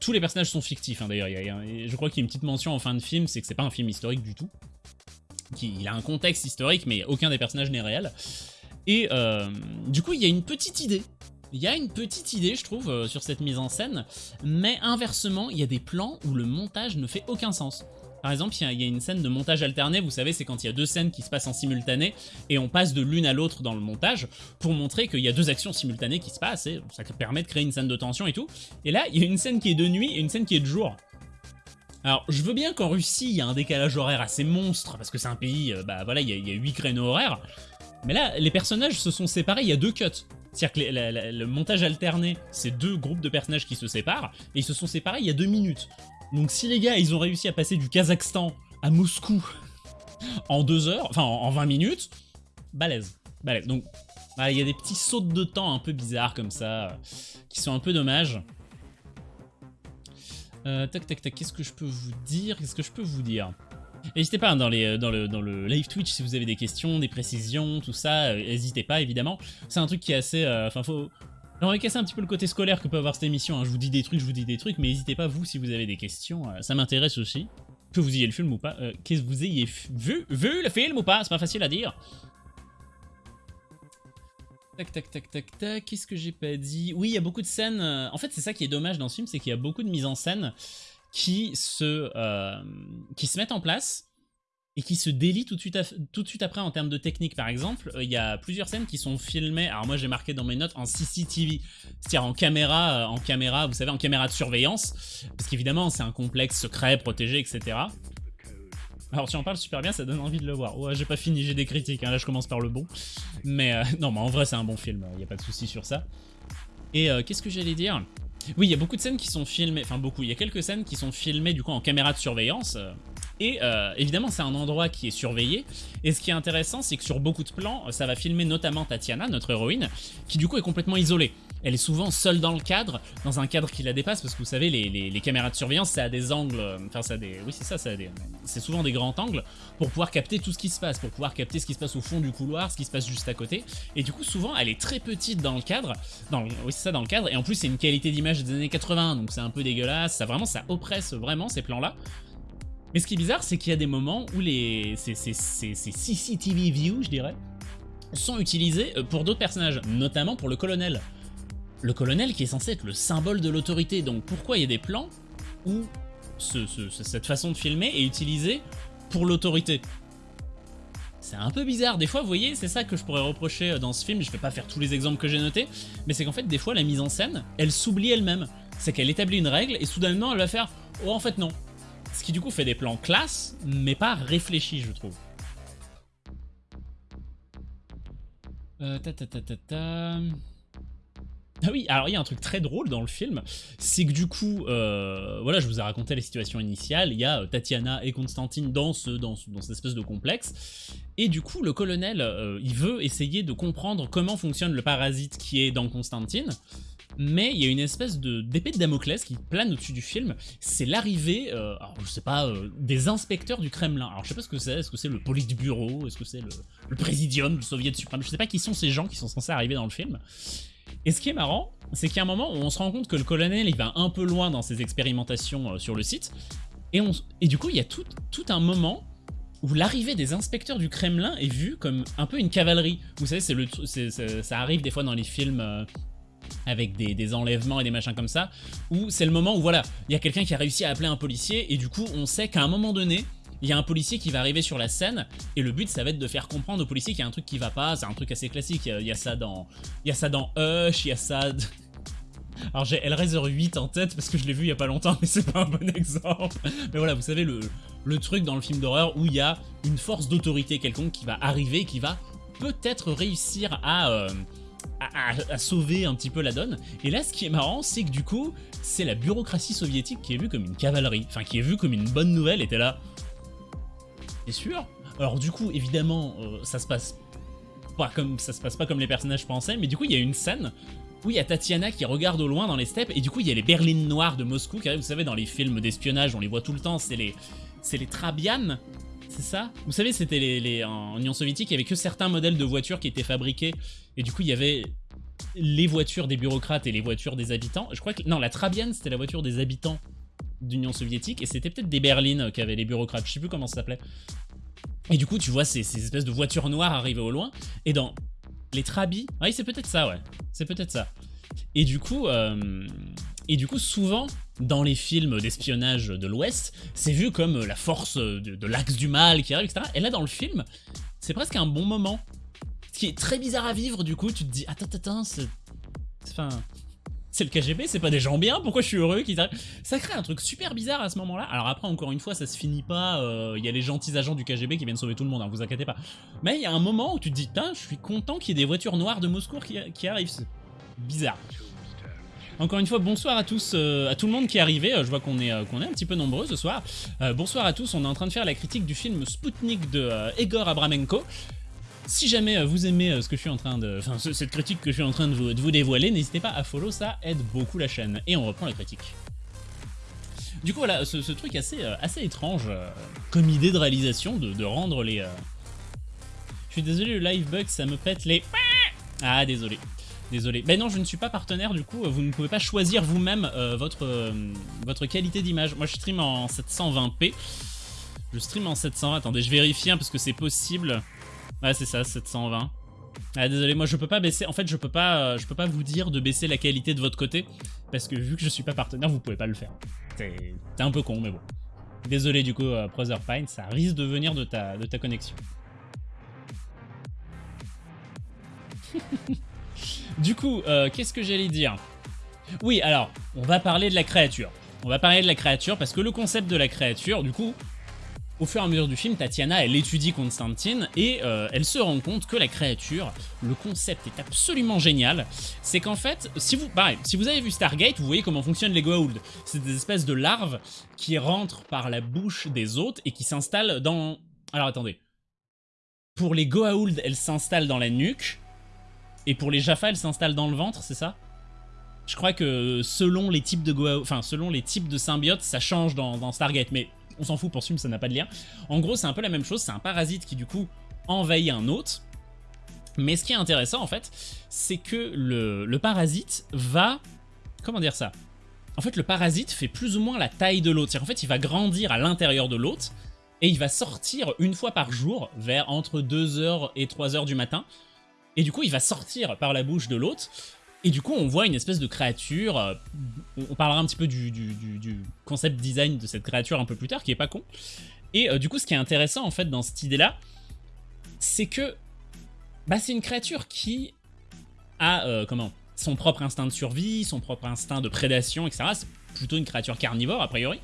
tous les personnages sont fictifs, hein, d'ailleurs. Je crois qu'il y a une petite mention en fin de film, c'est que c'est pas un film historique du tout. Il a un contexte historique, mais aucun des personnages n'est réel. Et euh, du coup, il y a une petite idée. Il y a une petite idée, je trouve, euh, sur cette mise en scène, mais inversement, il y a des plans où le montage ne fait aucun sens. Par exemple, il y, a une scène de montage alterné, vous savez, c'est quand il y a deux scènes qui se passent en simultané, et on passe de l'une à l'autre dans le montage, pour montrer qu'il y a deux actions simultanées qui se passent, et ça permet de créer une scène de tension et tout. Et là, il y a une scène qui est de nuit et une scène qui est de jour. Alors, je veux bien qu'en Russie, il y a un décalage horaire assez monstre, parce que c'est un pays, euh, bah voilà, il y, a, 8 créneaux horaires, mais là, les personnages se sont séparés, il y a deux cuts. C'est-à-dire que le montage alterné, c'est deux groupes de personnages qui se séparent, et ils se sont séparés il y a deux minutes. Donc si les gars, ils ont réussi à passer du Kazakhstan à Moscou en deux heures, enfin en 20 minutes, balèze, balèze. Donc il y a des petits sauts de temps un peu bizarres comme ça, qui sont un peu dommages. Euh, tac tac tac, qu'est-ce que je peux vous dire? Qu'est-ce que je peux vous dire? N'hésitez pas hein, dans, les, dans, le, live Twitch si vous avez des questions, des précisions, tout ça, euh, n'hésitez pas évidemment. C'est un truc qui est assez... Euh, enfin, faut... Va casser un petit peu le côté scolaire que peut avoir cette émission, hein. je vous dis des trucs, je vous dis des trucs, mais n'hésitez pas vous si vous avez des questions, euh, ça m'intéresse aussi. Que vous ayez le film ou pas, qu'est-ce que vous ayez vu, vu le film ou pas, c'est pas facile à dire. Tac, tac, tac, tac, tac, qu'est-ce que j'ai pas dit? Oui, il y a beaucoup de scènes, en fait c'est ça qui est dommage dans ce film, c'est qu'il y a beaucoup de mise en scène qui se, euh, qui se mettent en place et qui se délie tout de suite, tout de suite après en termes de technique. Par exemple, euh, il y a plusieurs scènes qui sont filmées, alors moi j'ai marqué dans mes notes en CCTV, c'est-à-dire en caméra, euh, en caméra, vous savez, en caméra de surveillance, parce qu'évidemment c'est un complexe secret, protégé, etc. Alors tu en parles super bien, ça donne envie de le voir. Ouais, j'ai pas fini, j'ai des critiques, hein, là je commence par le bon. Mais non, mais en vrai c'est un bon film, il n'y a pas de souci sur ça. Et qu'est-ce que j'allais dire? Oui, il y a beaucoup de scènes qui sont filmées, enfin beaucoup, il y a quelques scènes qui sont filmées du coup en caméra de surveillance. Et euh, évidemment, c'est un endroit qui est surveillé. Et ce qui est intéressant, c'est que sur beaucoup de plans, ça va filmer notamment Tatiana, notre héroïne, qui du coup est complètement isolée. Elle est souvent seule dans le cadre, dans un cadre qui la dépasse, parce que vous savez, les, caméras de surveillance, ça a des angles, euh, enfin ça a des, oui c'est ça, ça c'est souvent des grands angles, pour pouvoir capter tout ce qui se passe, pour pouvoir capter ce qui se passe au fond du couloir, ce qui se passe juste à côté, et du coup souvent elle est très petite dans le cadre, dans oui c'est ça, dans le cadre, et en plus c'est une qualité d'image des années 80, donc c'est un peu dégueulasse, ça vraiment, ça oppresse vraiment ces plans-là, mais ce qui est bizarre, c'est qu'il y a des moments où les, ces, CCTV views, je dirais, sont utilisés euh, pour d'autres personnages, notamment pour le colonel. Le colonel qui est censé être le symbole de l'autorité, donc pourquoi il y a des plans où cette façon de filmer est utilisée pour l'autorité? C'est un peu bizarre, des fois vous voyez c'est ça que je pourrais reprocher euh, dans ce film, je vais pas faire tous les exemples que j'ai notés, mais c'est qu'en fait des fois la mise en scène, elle s'oublie elle-même, c'est qu'elle établit une règle et soudainement elle va faire « oh en fait non, ce qui du coup fait des plans classe, mais pas réfléchis, je trouve. Euh, ta ta ta. Ah oui, alors il y a un truc très drôle dans le film, c'est que du coup, euh, voilà, je vous ai raconté la situation initiale, il y a euh, Tatiana et Constantine dans, ce, dans cette espèce de complexe, et du coup, le colonel, euh, il veut essayer de comprendre comment fonctionne le parasite qui est dans Constantine, mais il y a une espèce d'épée de, Damoclès qui plane au-dessus du film, c'est l'arrivée, euh, je sais pas, euh, des inspecteurs du Kremlin. Alors je sais pas ce que c'est, est-ce que c'est le Politburo, est-ce que c'est le, le présidium, le soviet suprême, je sais pas qui sont ces gens qui sont censés arriver dans le film. Et ce qui est marrant, c'est a un moment où on se rend compte que le colonel il va un peu loin dans ses expérimentations euh, sur le site, et, du coup il y a tout, un moment où l'arrivée des inspecteurs du Kremlin est vue comme un peu une cavalerie. Vous savez, ça arrive des fois dans les films avec des, enlèvements et des machins comme ça, où c'est le moment où voilà, il y a quelqu'un qui a réussi à appeler un policier et du coup on sait qu'à un moment donné, il y a un policier qui va arriver sur la scène et le but ça va être de faire comprendre au policier qu'il y a un truc qui va pas, c'est un truc assez classique, il y, a, ça dans il y a ça dans Hush, il y a ça... Alors j'ai Hellraiser 8 en tête parce que je l'ai vu il y a pas longtemps mais c'est pas un bon exemple. Mais voilà, vous savez le, le truc dans le film d'horreur où il y a une force d'autorité quelconque qui va arriver, qui va peut-être réussir à... Euh, à, sauver un petit peu la donne. Et là, ce qui est marrant, c'est que du coup, c'est la bureaucratie soviétique qui est vue comme une cavalerie, enfin qui est vue comme une bonne nouvelle, était là. T'es sûr? Alors du coup, évidemment, euh, ça se passe pas comme ça se passe pas comme les personnages pensaient, mais du coup, il y a une scène où il y a Tatiana qui regarde au loin dans les steppes, et du coup, il y a les berlines noires de Moscou qui arrivent, vous savez, dans les films d'espionnage, on les voit tout le temps, c'est les, c'est les Trabian, c'est ça Vous savez, c'était les, en Union soviétique, il y avait que certains modèles de voitures qui étaient fabriqués, et du coup, il y avait les voitures des bureaucrates et les voitures des habitants. Je crois que... Non, la Trabian, c'était la voiture des habitants d'Union soviétique, et c'était peut-être des berlines qu'avaient les bureaucrates, je sais plus comment ça s'appelait. Et du coup, tu vois ces, espèces de voitures noires arriver au loin, et dans les Trabis... Oui, c'est peut-être ça, ouais. C'est peut-être ça. Et du coup, euh, et du coup, souvent, dans les films d'espionnage de l'Ouest, c'est vu comme la force de, l'axe du mal qui arrive, etc. Et là, dans le film, c'est presque un bon moment. Ce qui est très bizarre à vivre, du coup, tu te dis, attends, attends, c'est... C'est le KGB, c'est pas des gens bien, pourquoi je suis heureux qu'ils arrivent Ça crée un truc super bizarre à ce moment-là. Alors après, encore une fois, ça se finit pas, euh, il y a les gentils agents du KGB qui viennent sauver tout le monde, hein, vous inquiétez pas. Mais il y a un moment où tu te dis, putain, je suis content qu'il y ait des voitures noires de Moscou qui, qui arrivent. C'est bizarre. Encore une fois, bonsoir à tous, euh, à tout le monde qui est arrivé. Euh, je vois qu'on est, euh, est un petit peu nombreux ce soir. bonsoir à tous, on est en train de faire la critique du film Sputnik de Egor Abramenko. Si jamais vous aimez ce que je suis en train de, enfin cette critique que je suis en train de vous, dévoiler, n'hésitez pas à follow, ça aide beaucoup la chaîne. Et on reprend la critique. Du coup voilà, ce, truc assez, assez étrange comme idée de réalisation, de, de rendre les... Je suis désolé, le live bug, ça me pète les... Ah, désolé. Désolé. Ben non, je ne suis pas partenaire, du coup, vous ne pouvez pas choisir vous-même euh, votre, euh, votre qualité d'image. Moi, je stream en 720p. Je stream en 720. Attendez, je vérifie, hein, parce que c'est possible. Ouais, c'est ça, 720. Ah, désolé, moi, je peux pas baisser... En fait, je peux pas, euh, je peux pas vous dire de baisser la qualité de votre côté, parce que vu que je suis pas partenaire, vous pouvez pas le faire. C'est un peu con, mais bon. Désolé du coup, euh, Pine, ça risque de venir de ta, de ta connexion. du coup, euh, qu'est-ce que j'allais dire? Oui, alors, on va parler de la créature. On va parler de la créature parce que le concept de la créature, du coup, au fur et à mesure du film, Tatiana, elle étudie Constantine et euh, elle se rend compte que la créature, le concept est absolument génial. C'est qu'en fait, si vous, pareil, si vous avez vu Stargate, vous voyez comment fonctionnent les Goa'uld. C'est des espèces de larves qui rentrent par la bouche des hôtes et qui s'installent dans... Alors attendez. Pour les Goa'uld, elles s'installent dans la nuque. Et pour les Jaffa, elles s'installent dans le ventre, c'est ça? Je crois que selon les types de Goa'uld, enfin selon les types de symbiotes, ça change dans, dans Stargate. Mais on s'en fout pour ce ça n'a pas de lien. En gros, c'est un peu la même chose, c'est un parasite qui du coup envahit un hôte. Mais ce qui est intéressant en fait, c'est que le, parasite va... Comment dire ça? En fait, le parasite fait plus ou moins la taille de l'hôte. En fait, il va grandir à l'intérieur de l'hôte et il va sortir une fois par jour, vers entre 2h et 3h du matin. Et du coup, il va sortir par la bouche de l'hôte et du coup, on voit une espèce de créature. Euh, on parlera un petit peu du, concept design de cette créature un peu plus tard, qui est pas con. Et euh, du coup, ce qui est intéressant en fait dans cette idée-là, c'est que bah, c'est une créature qui a euh, comment son propre instinct de survie, son propre instinct de prédation, etc. C'est plutôt une créature carnivore a priori.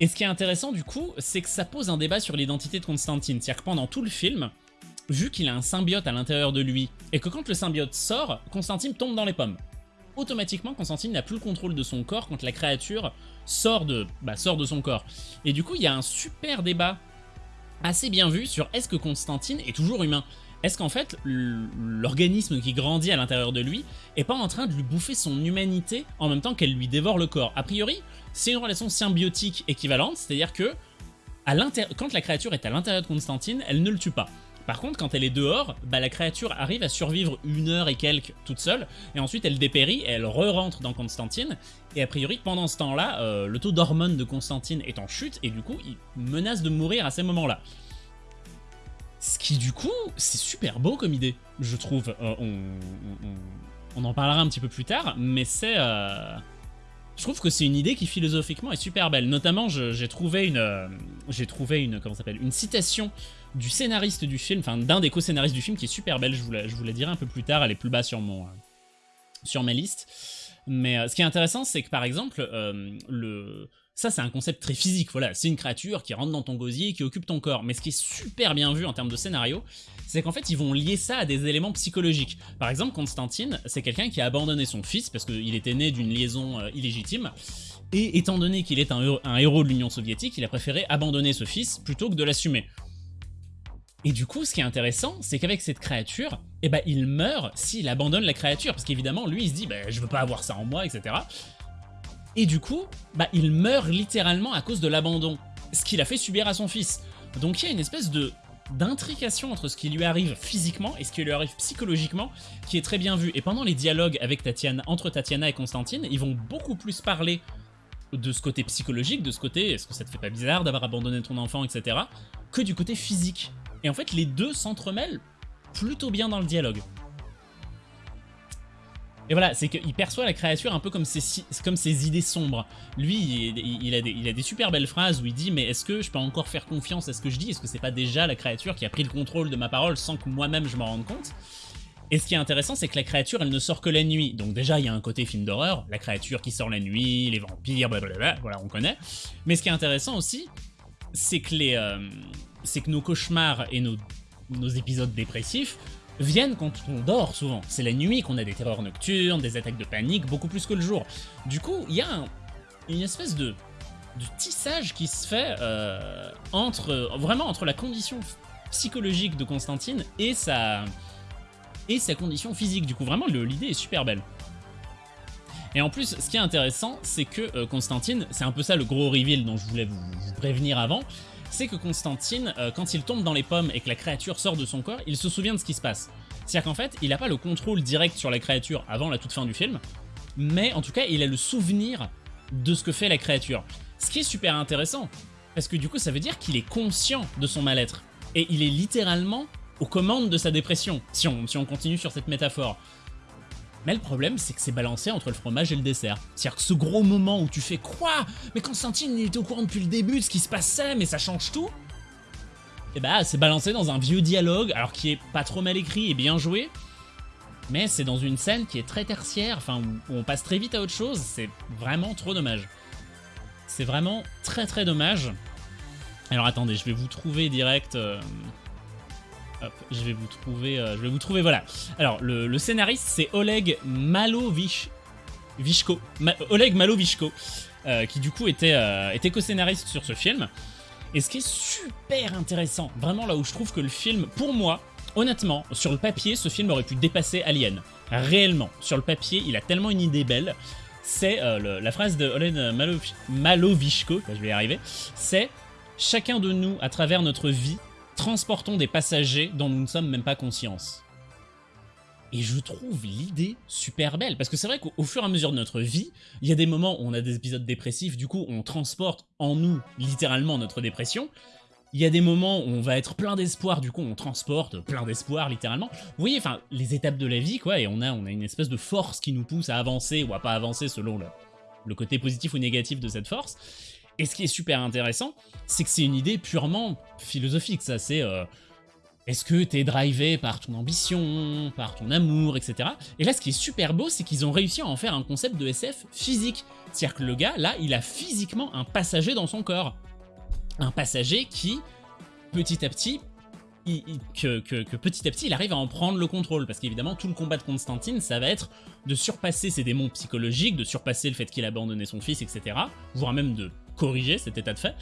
Et ce qui est intéressant du coup, c'est que ça pose un débat sur l'identité de Constantine. C'est-à-dire que pendant tout le film, vu qu'il a un symbiote à l'intérieur de lui, et que quand le symbiote sort, Constantine tombe dans les pommes. Automatiquement, Constantine n'a plus le contrôle de son corps quand la créature sort de, bah, sort de son corps. Et du coup, il y a un super débat assez bien vu sur est-ce que Constantine est toujours humain est-ce qu'en fait, l'organisme qui grandit à l'intérieur de lui est pas en train de lui bouffer son humanité en même temps qu'elle lui dévore le corps? A priori, c'est une relation symbiotique équivalente, c'est-à-dire que quand la créature est à l'intérieur de Constantine, elle ne le tue pas. Par contre, quand elle est dehors, bah, la créature arrive à survivre une heure et quelques toute seule, et ensuite elle dépérit elle re-rentre dans Constantine, et a priori pendant ce temps-là, euh, le taux d'hormones de Constantine est en chute, et du coup il menace de mourir à ces moments-là. Ce qui du coup, c'est super beau comme idée, je trouve. Euh, on, en parlera un petit peu plus tard, mais c'est... Euh, je trouve que c'est une idée qui philosophiquement est super belle. Notamment, j'ai trouvé une, j'ai trouvé une, comment s'appelle, une citation du scénariste du film, enfin d'un des co-scénaristes du film qui est super belle, je vous, la, dirai un peu plus tard, elle est plus bas sur, mon, euh, sur ma liste. Mais euh, ce qui est intéressant, c'est que par exemple, euh, ça c'est un concept très physique, voilà, c'est une créature qui rentre dans ton gosier, qui occupe ton corps. Mais ce qui est super bien vu en termes de scénario, c'est qu'en fait ils vont lier ça à des éléments psychologiques. Par exemple, Constantine, c'est quelqu'un qui a abandonné son fils parce qu'il était né d'une liaison illégitime. Et étant donné qu'il est un héros de l'Union soviétique, il a préféré abandonner ce fils plutôt que de l'assumer. Et du coup, ce qui est intéressant, c'est qu'avec cette créature, eh ben, il meurt s'il abandonne la créature, parce qu'évidemment, lui, il se dit, bah, je veux pas avoir ça en moi, etc. Et du coup, bah, il meurt littéralement à cause de l'abandon, ce qu'il a fait subir à son fils. Donc il y a une espèce de d'intrication entre ce qui lui arrive physiquement et ce qui lui arrive psychologiquement qui est très bien vu. Et pendant les dialogues avec Tatiana, entre Tatiana et Constantine, ils vont beaucoup plus parler de ce côté psychologique, de ce côté est-ce que ça te fait pas bizarre d'avoir abandonné ton enfant, etc., que du côté physique. Et en fait, les deux s'entremêlent plutôt bien dans le dialogue. Et voilà, c'est qu'il perçoit la créature un peu comme ses, comme ses idées sombres. Lui, il, a des, il, a des, super belles phrases où il dit « Mais est-ce que je peux encore faire confiance à ce que je dis? Est-ce que c'est pas déjà la créature qui a pris le contrôle de ma parole sans que moi-même je m'en rende compte ?» Et ce qui est intéressant, c'est que la créature, elle ne sort que la nuit. Donc déjà, il y a un côté film d'horreur, la créature qui sort la nuit, les vampires, blablabla, voilà, on connaît. Mais ce qui est intéressant aussi, c'est que les... Euh, c'est que nos cauchemars et nos, épisodes dépressifs viennent quand on dort souvent. C'est la nuit qu'on a des terreurs nocturnes, des attaques de panique, beaucoup plus que le jour. Du coup, il y a une espèce de, tissage qui se fait euh, entre vraiment entre la condition psychologique de Constantine et sa, condition physique. Du coup, vraiment, l'idée est super belle. Et en plus, ce qui est intéressant, c'est que euh, Constantine, c'est un peu ça le gros reveal dont je voulais vous prévenir avant, c'est que Constantine, euh, quand il tombe dans les pommes et que la créature sort de son corps, il se souvient de ce qui se passe. C'est-à-dire qu'en fait, il n'a pas le contrôle direct sur la créature avant la toute fin du film, mais en tout cas, il a le souvenir de ce que fait la créature. Ce qui est super intéressant, parce que du coup, ça veut dire qu'il est conscient de son mal-être. Et il est littéralement aux commandes de sa dépression, si on, si on continue sur cette métaphore. Mais le problème, c'est que c'est balancé entre le fromage et le dessert. C'est-à-dire que ce gros moment où tu fais quoi? Mais Constantine, il était au courant depuis le début de ce qui se passait, mais ça change tout Et bah, c'est balancé dans un vieux dialogue, alors qui est pas trop mal écrit et bien joué, mais c'est dans une scène qui est très tertiaire, enfin, où on passe très vite à autre chose, c'est vraiment trop dommage. C'est vraiment très très dommage. Alors attendez, je vais vous trouver direct... Euh, hop, je vais vous trouver... Euh, je vais vous trouver, voilà. Alors, le, scénariste, c'est Oleg Malovich... Oleg Malovishko, euh, qui du coup était, était co-scénariste sur ce film. Et ce qui est super intéressant, vraiment là où je trouve que le film, pour moi, honnêtement, sur le papier, ce film aurait pu dépasser Alien. Réellement, sur le papier, il a tellement une idée belle. C'est la phrase de Oleg Malovishko, je vais y arriver, c'est Chacun de nous, à travers notre vie, transportons des passagers dont nous ne sommes même pas conscients. Et je trouve l'idée super belle, parce que c'est vrai qu'au fur et à mesure de notre vie, il y a des moments où on a des épisodes dépressifs, du coup on transporte en nous littéralement notre dépression, il y a des moments où on va être plein d'espoir, du coup on transporte plein d'espoir littéralement. Vous voyez, enfin, les étapes de la vie, quoi, et on a, on a une espèce de force qui nous pousse à avancer ou à pas avancer selon le, le côté positif ou négatif de cette force. Et ce qui est super intéressant, c'est que c'est une idée purement philosophique, ça, c'est... Euh, est-ce que t'es drivé par ton ambition, par ton amour, etc. Et là, ce qui est super beau, c'est qu'ils ont réussi à en faire un concept de SF physique. C'est-à-dire que le gars, là, il a physiquement un passager dans son corps. Un passager qui, petit à petit, que, que, petit à petit il arrive à en prendre le contrôle parce qu'évidemment tout le combat de Constantine ça va être de surpasser ses démons psychologiques, de surpasser le fait qu'il a abandonné son fils etc, voire même de corriger cet état de fait,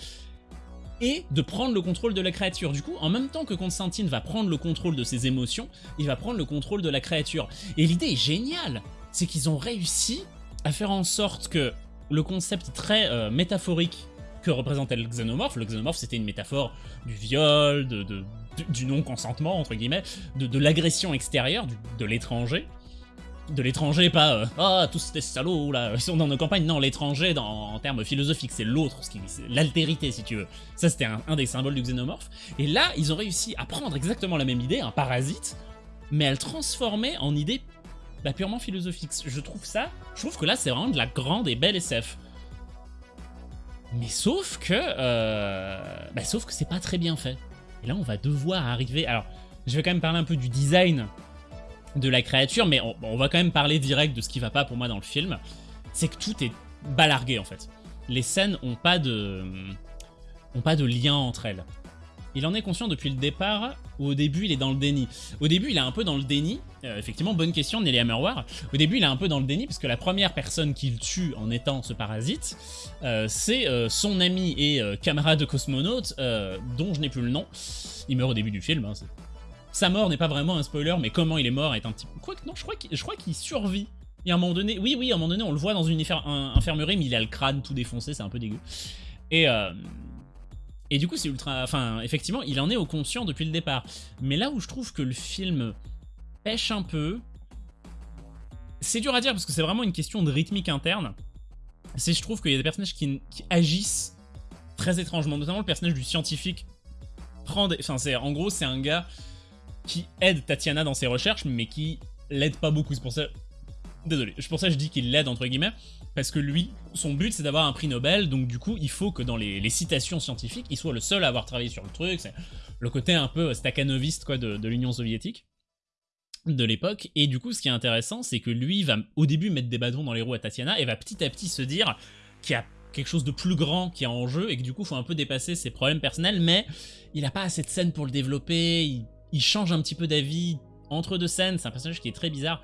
et de prendre le contrôle de la créature. Du coup, en même temps que Constantine va prendre le contrôle de ses émotions, il va prendre le contrôle de la créature. Et l'idée est géniale, c'est qu'ils ont réussi à faire en sorte que le concept très euh, métaphorique que représentait le xénomorphe, le xénomorphe c'était une métaphore du viol, de, du non-consentement, entre guillemets, de, l'agression extérieure, de l'étranger, de l'étranger, pas euh, ah tous ces salauds là, ils sont dans nos campagnes. Non, l'étranger en termes philosophiques, c'est l'autre, l'altérité si tu veux. Ça c'était un, des symboles du xénomorphe. Et là, ils ont réussi à prendre exactement la même idée, un parasite, mais à le transformer en idée bah, purement philosophique. Je trouve ça, je trouve que là c'est vraiment de la grande et belle SF. Mais sauf que, euh, bah, sauf que c'est pas très bien fait. Et là, on va devoir arriver. Alors, je vais quand même parler un peu du design de la créature, mais on, va quand même parler direct de ce qui va pas pour moi dans le film, c'est que tout est balargué en fait. Les scènes ont pas de, ont pas de lien entre elles. Il en est conscient depuis le départ, ou au début il est dans le déni. Au début il est un peu dans le déni, euh, effectivement bonne question Nelly Hammerwar. Au début il est un peu dans le déni parce que la première personne qu'il tue en étant ce parasite, euh, c'est euh, son ami et camarade cosmonaute, dont je n'ai plus le nom. Il meurt au début du film, hein, sa mort n'est pas vraiment un spoiler, mais comment il est mort est un petit peu... Non, je crois qu'il survit. Et à un moment donné, oui, oui, à un moment donné, on le voit dans une infirmerie, mais il a le crâne tout défoncé, c'est un peu dégueu. Et, euh, et du coup, c'est ultra... Enfin, effectivement, il en est au conscient depuis le départ. Mais là où je trouve que le film pêche un peu, c'est dur à dire parce que c'est vraiment une question de rythmique interne. C'est je trouve qu'il y a des personnages qui, agissent très étrangement, notamment le personnage du scientifique prend des... Enfin, en gros, c'est un gars qui aide Tatiana dans ses recherches, mais qui l'aide pas beaucoup. C'est pour ça... Désolé, c'est pour ça que je dis qu'il l'aide, entre guillemets, parce que lui, son but, c'est d'avoir un prix Nobel, donc du coup, il faut que dans les, citations scientifiques, il soit le seul à avoir travaillé sur le truc, c'est le côté un peu stakhanoviste, quoi, de, l'Union soviétique de l'époque, et du coup, ce qui est intéressant, c'est que lui va au début mettre des bâtons dans les roues à Tatiana, et va petit à petit se dire qu'il y a quelque chose de plus grand qui est en jeu, et que du coup, il faut un peu dépasser ses problèmes personnels, mais il n'a pas assez de scènes pour le développer, il il change un petit peu d'avis entre deux scènes, c'est un personnage qui est très bizarre.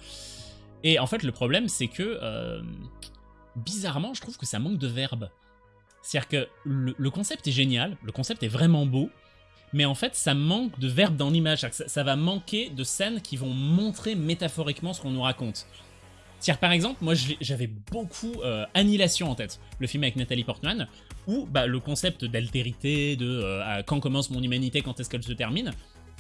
Et en fait, le problème, c'est que, euh, bizarrement, je trouve que ça manque de verbe. C'est-à-dire que le, concept est génial, le concept est vraiment beau, mais en fait, ça manque de verbe dans l'image. Ça, ça, va manquer de scènes qui vont montrer métaphoriquement ce qu'on nous raconte. C'est-à-dire, par exemple, moi, j'avais beaucoup euh, Annihilation en tête, le film avec Nathalie Portman, où bah, le concept d'altérité, de euh, quand commence mon humanité, quand est-ce qu'elle se termine,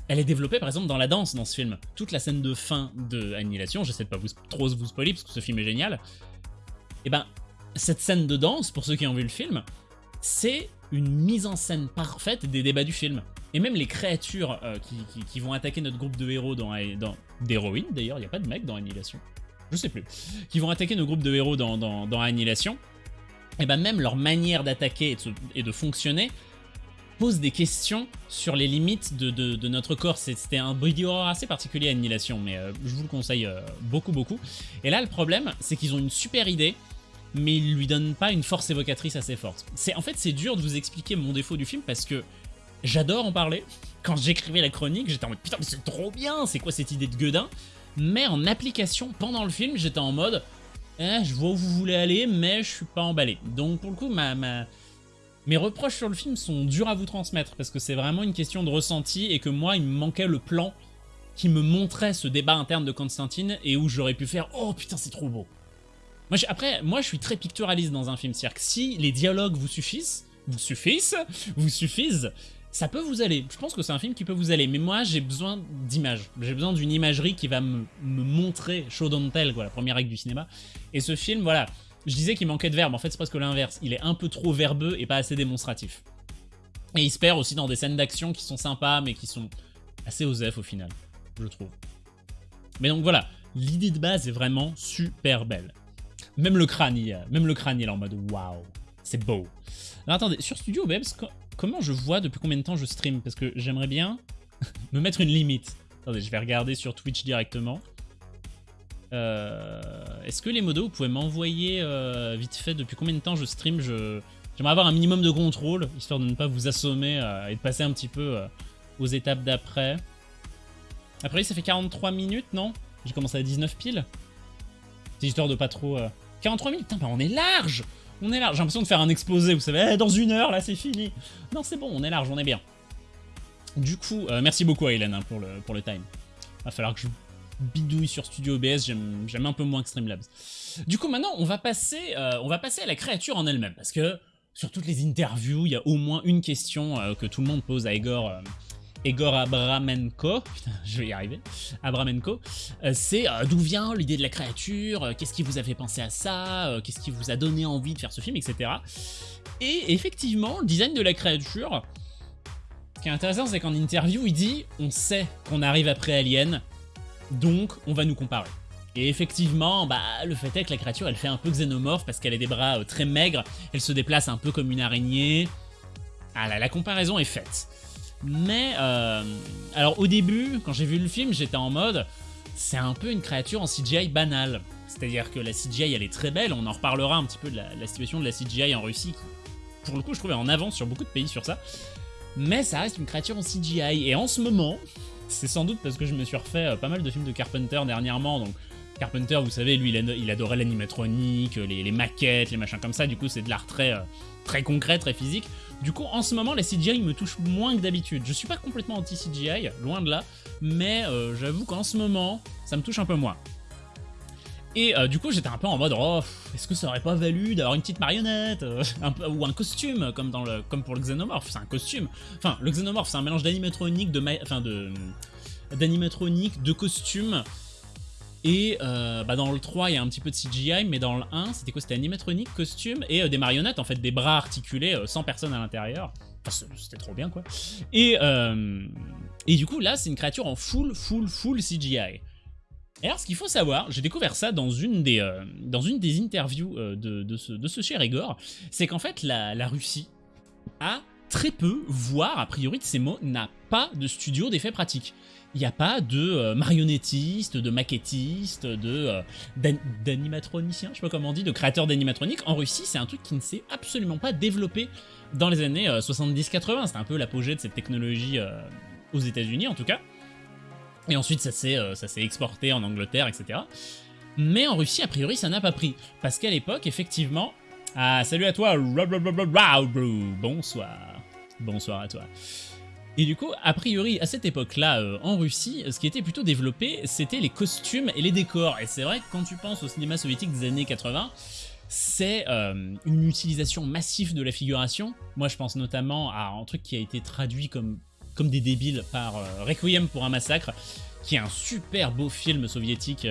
elle est développée par exemple dans la danse dans ce film. Toute la scène de fin de Annihilation, j'essaie de pas vous, trop vous spoiler parce que ce film est génial, et eh ben cette scène de danse, pour ceux qui ont vu le film, c'est une mise en scène parfaite des débats du film. Et même les créatures euh, qui, vont attaquer notre groupe de héros dans... dans d'héroïnes d'ailleurs, il n'y a pas de mec dans Annihilation. je sais plus, qui vont attaquer nos groupes de héros dans, Annihilation, et ben même leur manière d'attaquer et, de fonctionner pose des questions sur les limites de, notre corps. C'était un body assez particulier à Annihilation, mais euh, je vous le conseille euh, beaucoup beaucoup. Et là le problème, c'est qu'ils ont une super idée, mais ils lui donnent pas une force évocatrice assez forte. En fait c'est dur de vous expliquer mon défaut du film parce que j'adore en parler. Quand j'écrivais la chronique, j'étais en mode putain mais c'est trop bien, c'est quoi cette idée de gueudin mais en application pendant le film, j'étais en mode eh, je vois où vous voulez aller, mais je suis pas emballé. Donc pour le coup, ma, mes reproches sur le film sont durs à vous transmettre, parce que c'est vraiment une question de ressenti, et que moi, il me manquait le plan qui me montrait ce débat interne de Constantine, et où j'aurais pu faire « Oh putain, c'est trop beau !» Après, moi je suis très picturaliste dans un film, c'est-à-dire que si les dialogues vous suffisent, vous suffisent, vous suffisent, ça peut vous aller. Je pense que c'est un film qui peut vous aller. Mais moi, j'ai besoin d'images. J'ai besoin d'une imagerie qui va me, montrer show don't tell, la première règle du cinéma. Et ce film, voilà, je disais qu'il manquait de verbe. En fait, c'est presque l'inverse. Il est un peu trop verbeux et pas assez démonstratif. Et il se perd aussi dans des scènes d'action qui sont sympas, mais qui sont assez osef au final, je trouve. Mais donc voilà, l'idée de base est vraiment super belle. Même le crâne, il, même le crâne, est en mode waouh, c'est beau. Alors attendez, sur Studio Babes, comment je vois depuis combien de temps je stream? Parce que j'aimerais bien me mettre une limite. Attendez, je vais regarder sur Twitch directement. Euh, est-ce que les modos, vous pouvez m'envoyer euh, vite fait depuis combien de temps je stream. J'aimerais avoir un minimum de contrôle, histoire de ne pas vous assommer euh, et de passer un petit peu aux étapes d'après. Après, ça fait 43 minutes, non? J'ai commencé à 19 piles. C'est histoire de pas trop... 43 minutes Putain, bah on est large on est large. J'ai l'impression de faire un exposé, vous savez, eh, dans une heure, là, c'est fini. Non, c'est bon, on est large, on est bien. Du coup, merci beaucoup à Hélène hein, pour, le, pour le time. Va falloir que je bidouille sur Studio OBS, j'aime un peu moins que Streamlabs. Du coup, maintenant, on va passer, euh, on va passer à la créature en elle-même, parce que sur toutes les interviews, il y a au moins une question euh, que tout le monde pose à Igor Egor Abramenko, putain, je vais y arriver, Abramenko, euh, c'est euh, d'où vient l'idée de la créature, euh, qu'est-ce qui vous a fait penser à ça, qu'est-ce qui vous a donné envie de faire ce film, etc. Et effectivement, le design de la créature, ce qui est intéressant, c'est qu'en interview, il dit « on sait qu'on arrive après Alien, donc on va nous comparer ». Et effectivement, bah, le fait est que la créature, elle fait un peu xénomorphe parce qu'elle a des bras très maigres, elle se déplace un peu comme une araignée. Ah la comparaison est faite. Mais, euh, alors au début, quand j'ai vu le film, j'étais en mode, c'est un peu une créature en CGI banale. C'est-à-dire que la CGI, elle est très belle, on en reparlera un petit peu de la, situation de la CGI en Russie, qui, pour le coup, je trouvais en avance sur beaucoup de pays sur ça. Mais ça reste une créature en CGI, et en ce moment, c'est sans doute parce que je me suis refait euh, pas mal de films de Carpenter dernièrement, donc Carpenter, vous savez, lui, il, adorait l'animatronique, les, maquettes, les machins comme ça, du coup, c'est de l'art très, euh, concret, très physique. Du coup, en ce moment, la CGI me touche moins que d'habitude. Je suis pas complètement anti-CGI, loin de là, mais euh, j'avoue qu'en ce moment, ça me touche un peu moins. Et euh, du coup, j'étais un peu en mode, oh, est-ce que ça aurait pas valu d'avoir une petite marionnette euh, ou un costume, comme, pour le Xenomorph, c'est un costume. Enfin, le Xenomorph, c'est un mélange d'animatronique, de, enfin de de costume, et euh, bah dans le 3, il y a un petit peu de CGI, mais dans le 1, c'était quoi? C'était animatronique, costume et des marionnettes, en fait, des bras articulés, sans personne à l'intérieur. Enfin, c'était trop bien, quoi. Et, et du coup, là, c'est une créature en full, full, full CGI. Et alors, ce qu'il faut savoir, j'ai découvert ça dans une des, dans une des interviews de, de, ce, de ce cher Igor, c'est qu'en fait, la, Russie a très peu, voire, a priori de ces mots, n'a pas de studio d'effets pratiques il n'y a pas de euh, marionnettistes, de maquettistes, de euh, d'animatroniciens, je sais pas comment on dit, de créateurs d'animatroniques. En Russie, c'est un truc qui ne s'est absolument pas développé dans les années 70-80. Euh, C'était un peu l'apogée de cette technologie aux États-Unis, en tout cas. Et ensuite, ça s'est exporté en Angleterre, etc. Mais en Russie, a priori, ça n'a pas pris. Parce qu'à l'époque, effectivement... Ah, salut à toi Bonsoir Bonsoir à toi et du coup, a priori, à cette époque-là, euh, en Russie, ce qui était plutôt développé, c'était les costumes et les décors. Et c'est vrai que quand tu penses au cinéma soviétique des années 80, c'est euh, une utilisation massive de la figuration. Moi, je pense notamment à un truc qui a été traduit comme, comme des débiles par euh, Requiem pour un massacre, qui est un super beau film soviétique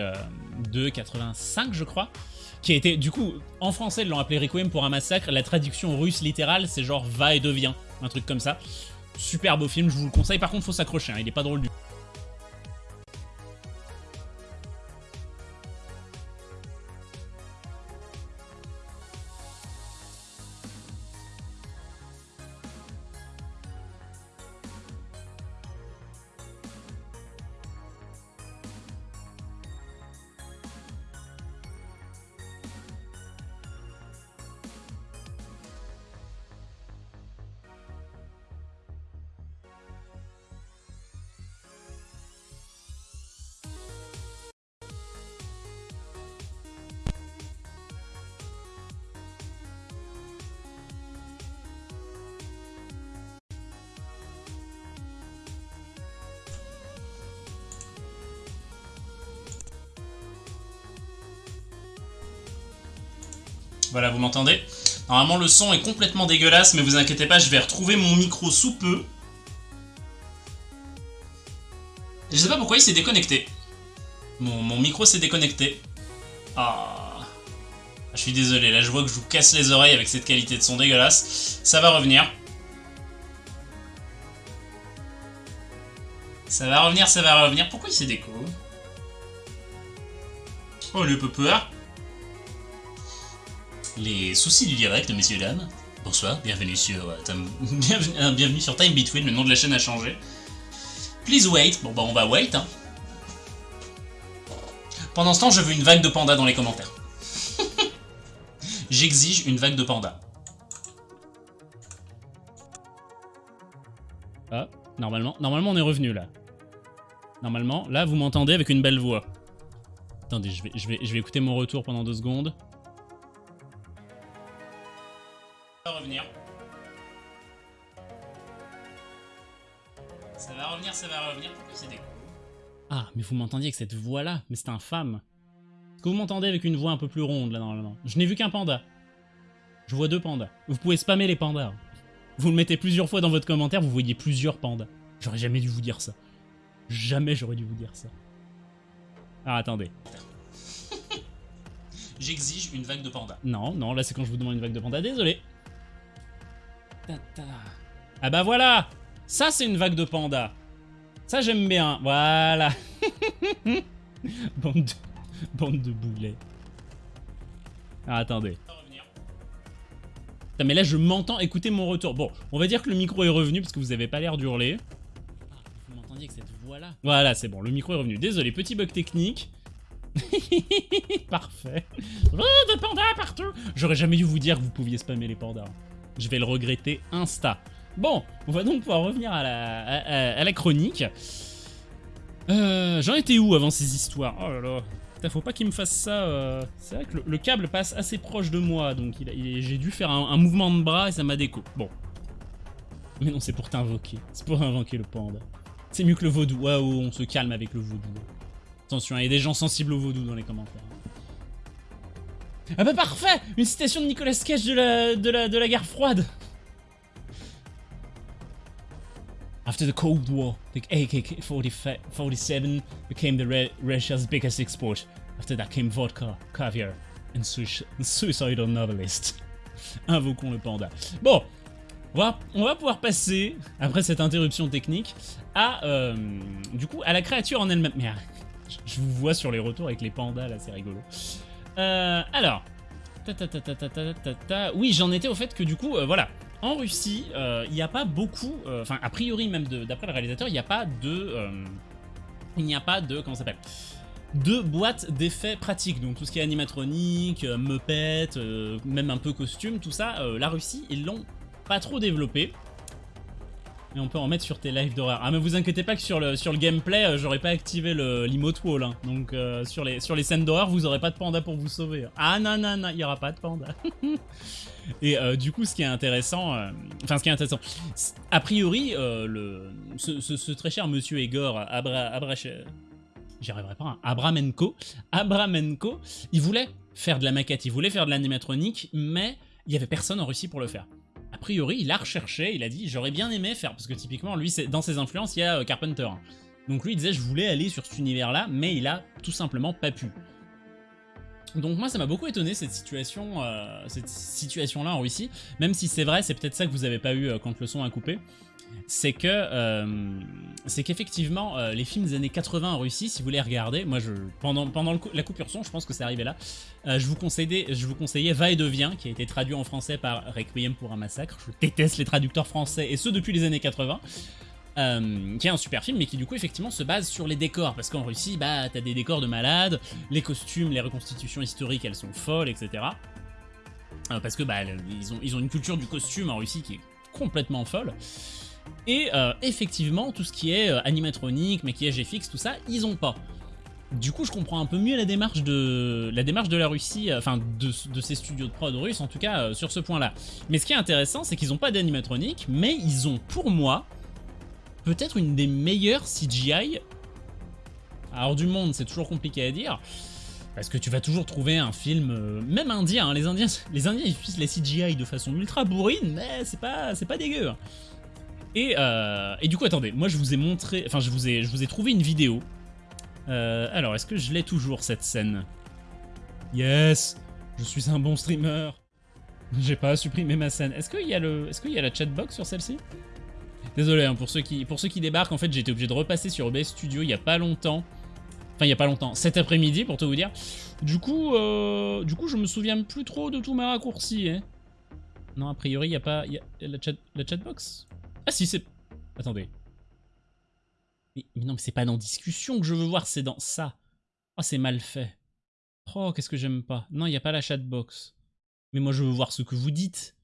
de 85, je crois, qui a été, du coup, en français, ils l'ont appelé Requiem pour un massacre, la traduction russe littérale, c'est genre « va et devient », un truc comme ça. Super beau film, je vous le conseille. Par contre, faut s'accrocher, hein, il est pas drôle du M'entendez Normalement, le son est complètement dégueulasse, mais vous inquiétez pas, je vais retrouver mon micro sous peu. Je sais pas pourquoi il s'est déconnecté. Mon, micro s'est déconnecté. Ah. Je suis désolé, là je vois que je vous casse les oreilles avec cette qualité de son dégueulasse. Ça va revenir. Ça va revenir, ça va revenir. Pourquoi il s'est déco? Oh le peur. Les soucis du direct, messieurs dames. Bonsoir, bienvenue sur euh, euh, bienvenue, sur Time Between, le nom de la chaîne a changé. Please wait. Bon bah on va wait hein. Pendant ce temps, je veux une vague de panda dans les commentaires. J'exige une vague de panda. Ah, normalement, normalement on est revenu là. Normalement, là vous m'entendez avec une belle voix. Attendez, je vais, je, vais, je vais écouter mon retour pendant deux secondes. Revenir. Ça va revenir, ça va revenir. Pourquoi c'est des Ah, mais vous m'entendiez avec cette voix-là Mais c'est infâme. Est-ce que vous m'entendez avec une voix un peu plus ronde, là, normalement? Je n'ai vu qu'un panda. Je vois deux pandas. Vous pouvez spammer les pandas. Vous le mettez plusieurs fois dans votre commentaire, vous voyez plusieurs pandas. J'aurais jamais dû vous dire ça. Jamais j'aurais dû vous dire ça. Ah, attendez. J'exige une vague de panda. Non, non, là c'est quand je vous demande une vague de panda, désolé. Ah bah voilà Ça c'est une vague de panda. Ça j'aime bien, voilà. bande, de... bande de boulets. Ah, attendez. mais là je m'entends écouter mon retour. Bon, on va dire que le micro est revenu parce que vous avez pas l'air d'hurler. Ah, vous m'entendiez avec cette voix-là Voilà, c'est bon, le micro est revenu. Désolé, petit bug technique. Parfait. Oh, des pandas partout J'aurais jamais dû vous dire que vous pouviez spammer les pandas. Je vais le regretter insta. Bon, on va donc pouvoir revenir à la, à, la chronique. Euh, J'en étais où avant ces histoires? Oh là là. faut pas qu'il me fasse ça. Euh, c'est vrai que le, câble passe assez proche de moi, donc j'ai dû faire un, mouvement de bras et ça m'a déco. Bon. Mais non, c'est pour t'invoquer. C'est pour invoquer le panda. C'est mieux que le vaudou. Waouh, on se calme avec le vaudou. Attention, il y a des gens sensibles au vaudou dans les commentaires. Ah bah parfait Une citation de Nicolas Cage de la, de la, de la guerre froide After the Cold War, the AK-47 became the Russia's biggest export. After that came vodka, caviar, and suicidal novelist. Invoquons le panda. Bon, on va, on va pouvoir passer, après cette interruption technique, à, euh, du coup, à la créature en elle-même. Mais je vous vois sur les retours avec les pandas, là, c'est rigolo. Euh, alors, oui, j'en étais au fait que du coup, euh, voilà, en Russie, euh, il n'y a pas beaucoup, enfin, a priori même d'après le réalisateur, il n'y a pas de, il n'y a pas de, comment s'appelle? De boîtes d'effets pratiques, donc tout ce qui est animatronique, Muppet, même un peu costume, tout ça, la Russie, ils l'ont pas trop développé. Et on peut en mettre sur tes lives d'horreur. Ah mais vous inquiétez pas que sur le, sur le gameplay, euh, j'aurais pas activé l'emote wall. Hein. Donc euh, sur, les, scènes d'horreur, vous aurez pas de panda pour vous sauver. Ah non, non, non, il y aura pas de panda. Et euh, du coup, ce qui est intéressant, enfin ce qui est intéressant, a priori, ce, très cher monsieur Egor Abra, Abra j'y arriverai pas, hein, Abramenko, Abramenko, il voulait faire de la maquette, il voulait faire de l'animatronique, mais il y avait personne en Russie pour le faire a priori, il a recherché, il a dit j'aurais bien aimé faire, parce que typiquement, lui, dans ses influences, il y a euh, Carpenter. Donc lui, il disait je voulais aller sur cet univers-là, mais il a tout simplement pas pu. Donc moi ça m'a beaucoup étonné cette situation, euh, cette situation là en Russie, même si c'est vrai, c'est peut-être ça que vous avez pas eu euh, quand le son a coupé, c'est que euh, c'est qu'effectivement les films des années 80 en Russie, si vous les regardez, moi je pendant la coupure son, je pense que c'est arrivé là, je vous conseillais je vous conseillais Va et devient qui a été traduit en français par Requiem pour un massacre. Je déteste les traducteurs français et ceux depuis les années 80. Euh, qui est un super film mais qui du coup effectivement se base sur les décors parce qu'en Russie bah t'as des décors de malades, les costumes, les reconstitutions historiques elles sont folles etc. Euh, parce que bah ils ont, ils ont une culture du costume en Russie qui est complètement folle. Et euh, effectivement tout ce qui est animatronique, maquillage FX, tout ça, ils ont pas. Du coup, je comprends un peu mieux la démarche de la démarche de la Russie, enfin de, ces studios de prod russes, en tout cas sur ce point-là. Mais ce qui est intéressant, c'est qu'ils n'ont pas d'animatronique, mais ils ont, pour moi, peut-être une des meilleures CGI. Alors du monde, c'est toujours compliqué à dire. Parce que tu vas toujours trouver un film, euh, même indien, hein, les indiens, ils utilisent la CGI de façon ultra bourrine, mais c'est pas, pas dégueu. Et, euh, et du coup, attendez, moi je vous ai montré, enfin je vous ai, je vous ai trouvé une vidéo. Euh, alors, est-ce que je l'ai toujours cette scène? Yes, je suis un bon streamer. J'ai pas supprimé ma scène. Est-ce qu'il y a qu'il y a la chatbox sur celle-ci? Désolé hein, pour ceux qui, pour ceux qui débarquent. En fait, j'ai été obligé de repasser sur OBS Studio il y a pas longtemps. Enfin, il y a pas longtemps, cet après-midi pour tout vous dire. Du coup, euh, du coup, je me souviens plus trop de tous mes raccourcis. Hein. Non, a priori, il y a pas, y a la chat, la chatbox? Ah si, c'est. Attendez. Mais, non, mais c'est pas dans discussion que je veux voir, c'est dans ça. Oh, c'est mal fait. Oh, qu'est-ce que j'aime pas. Non, il n'y a pas la chatbox. Mais moi, je veux voir ce que vous dites.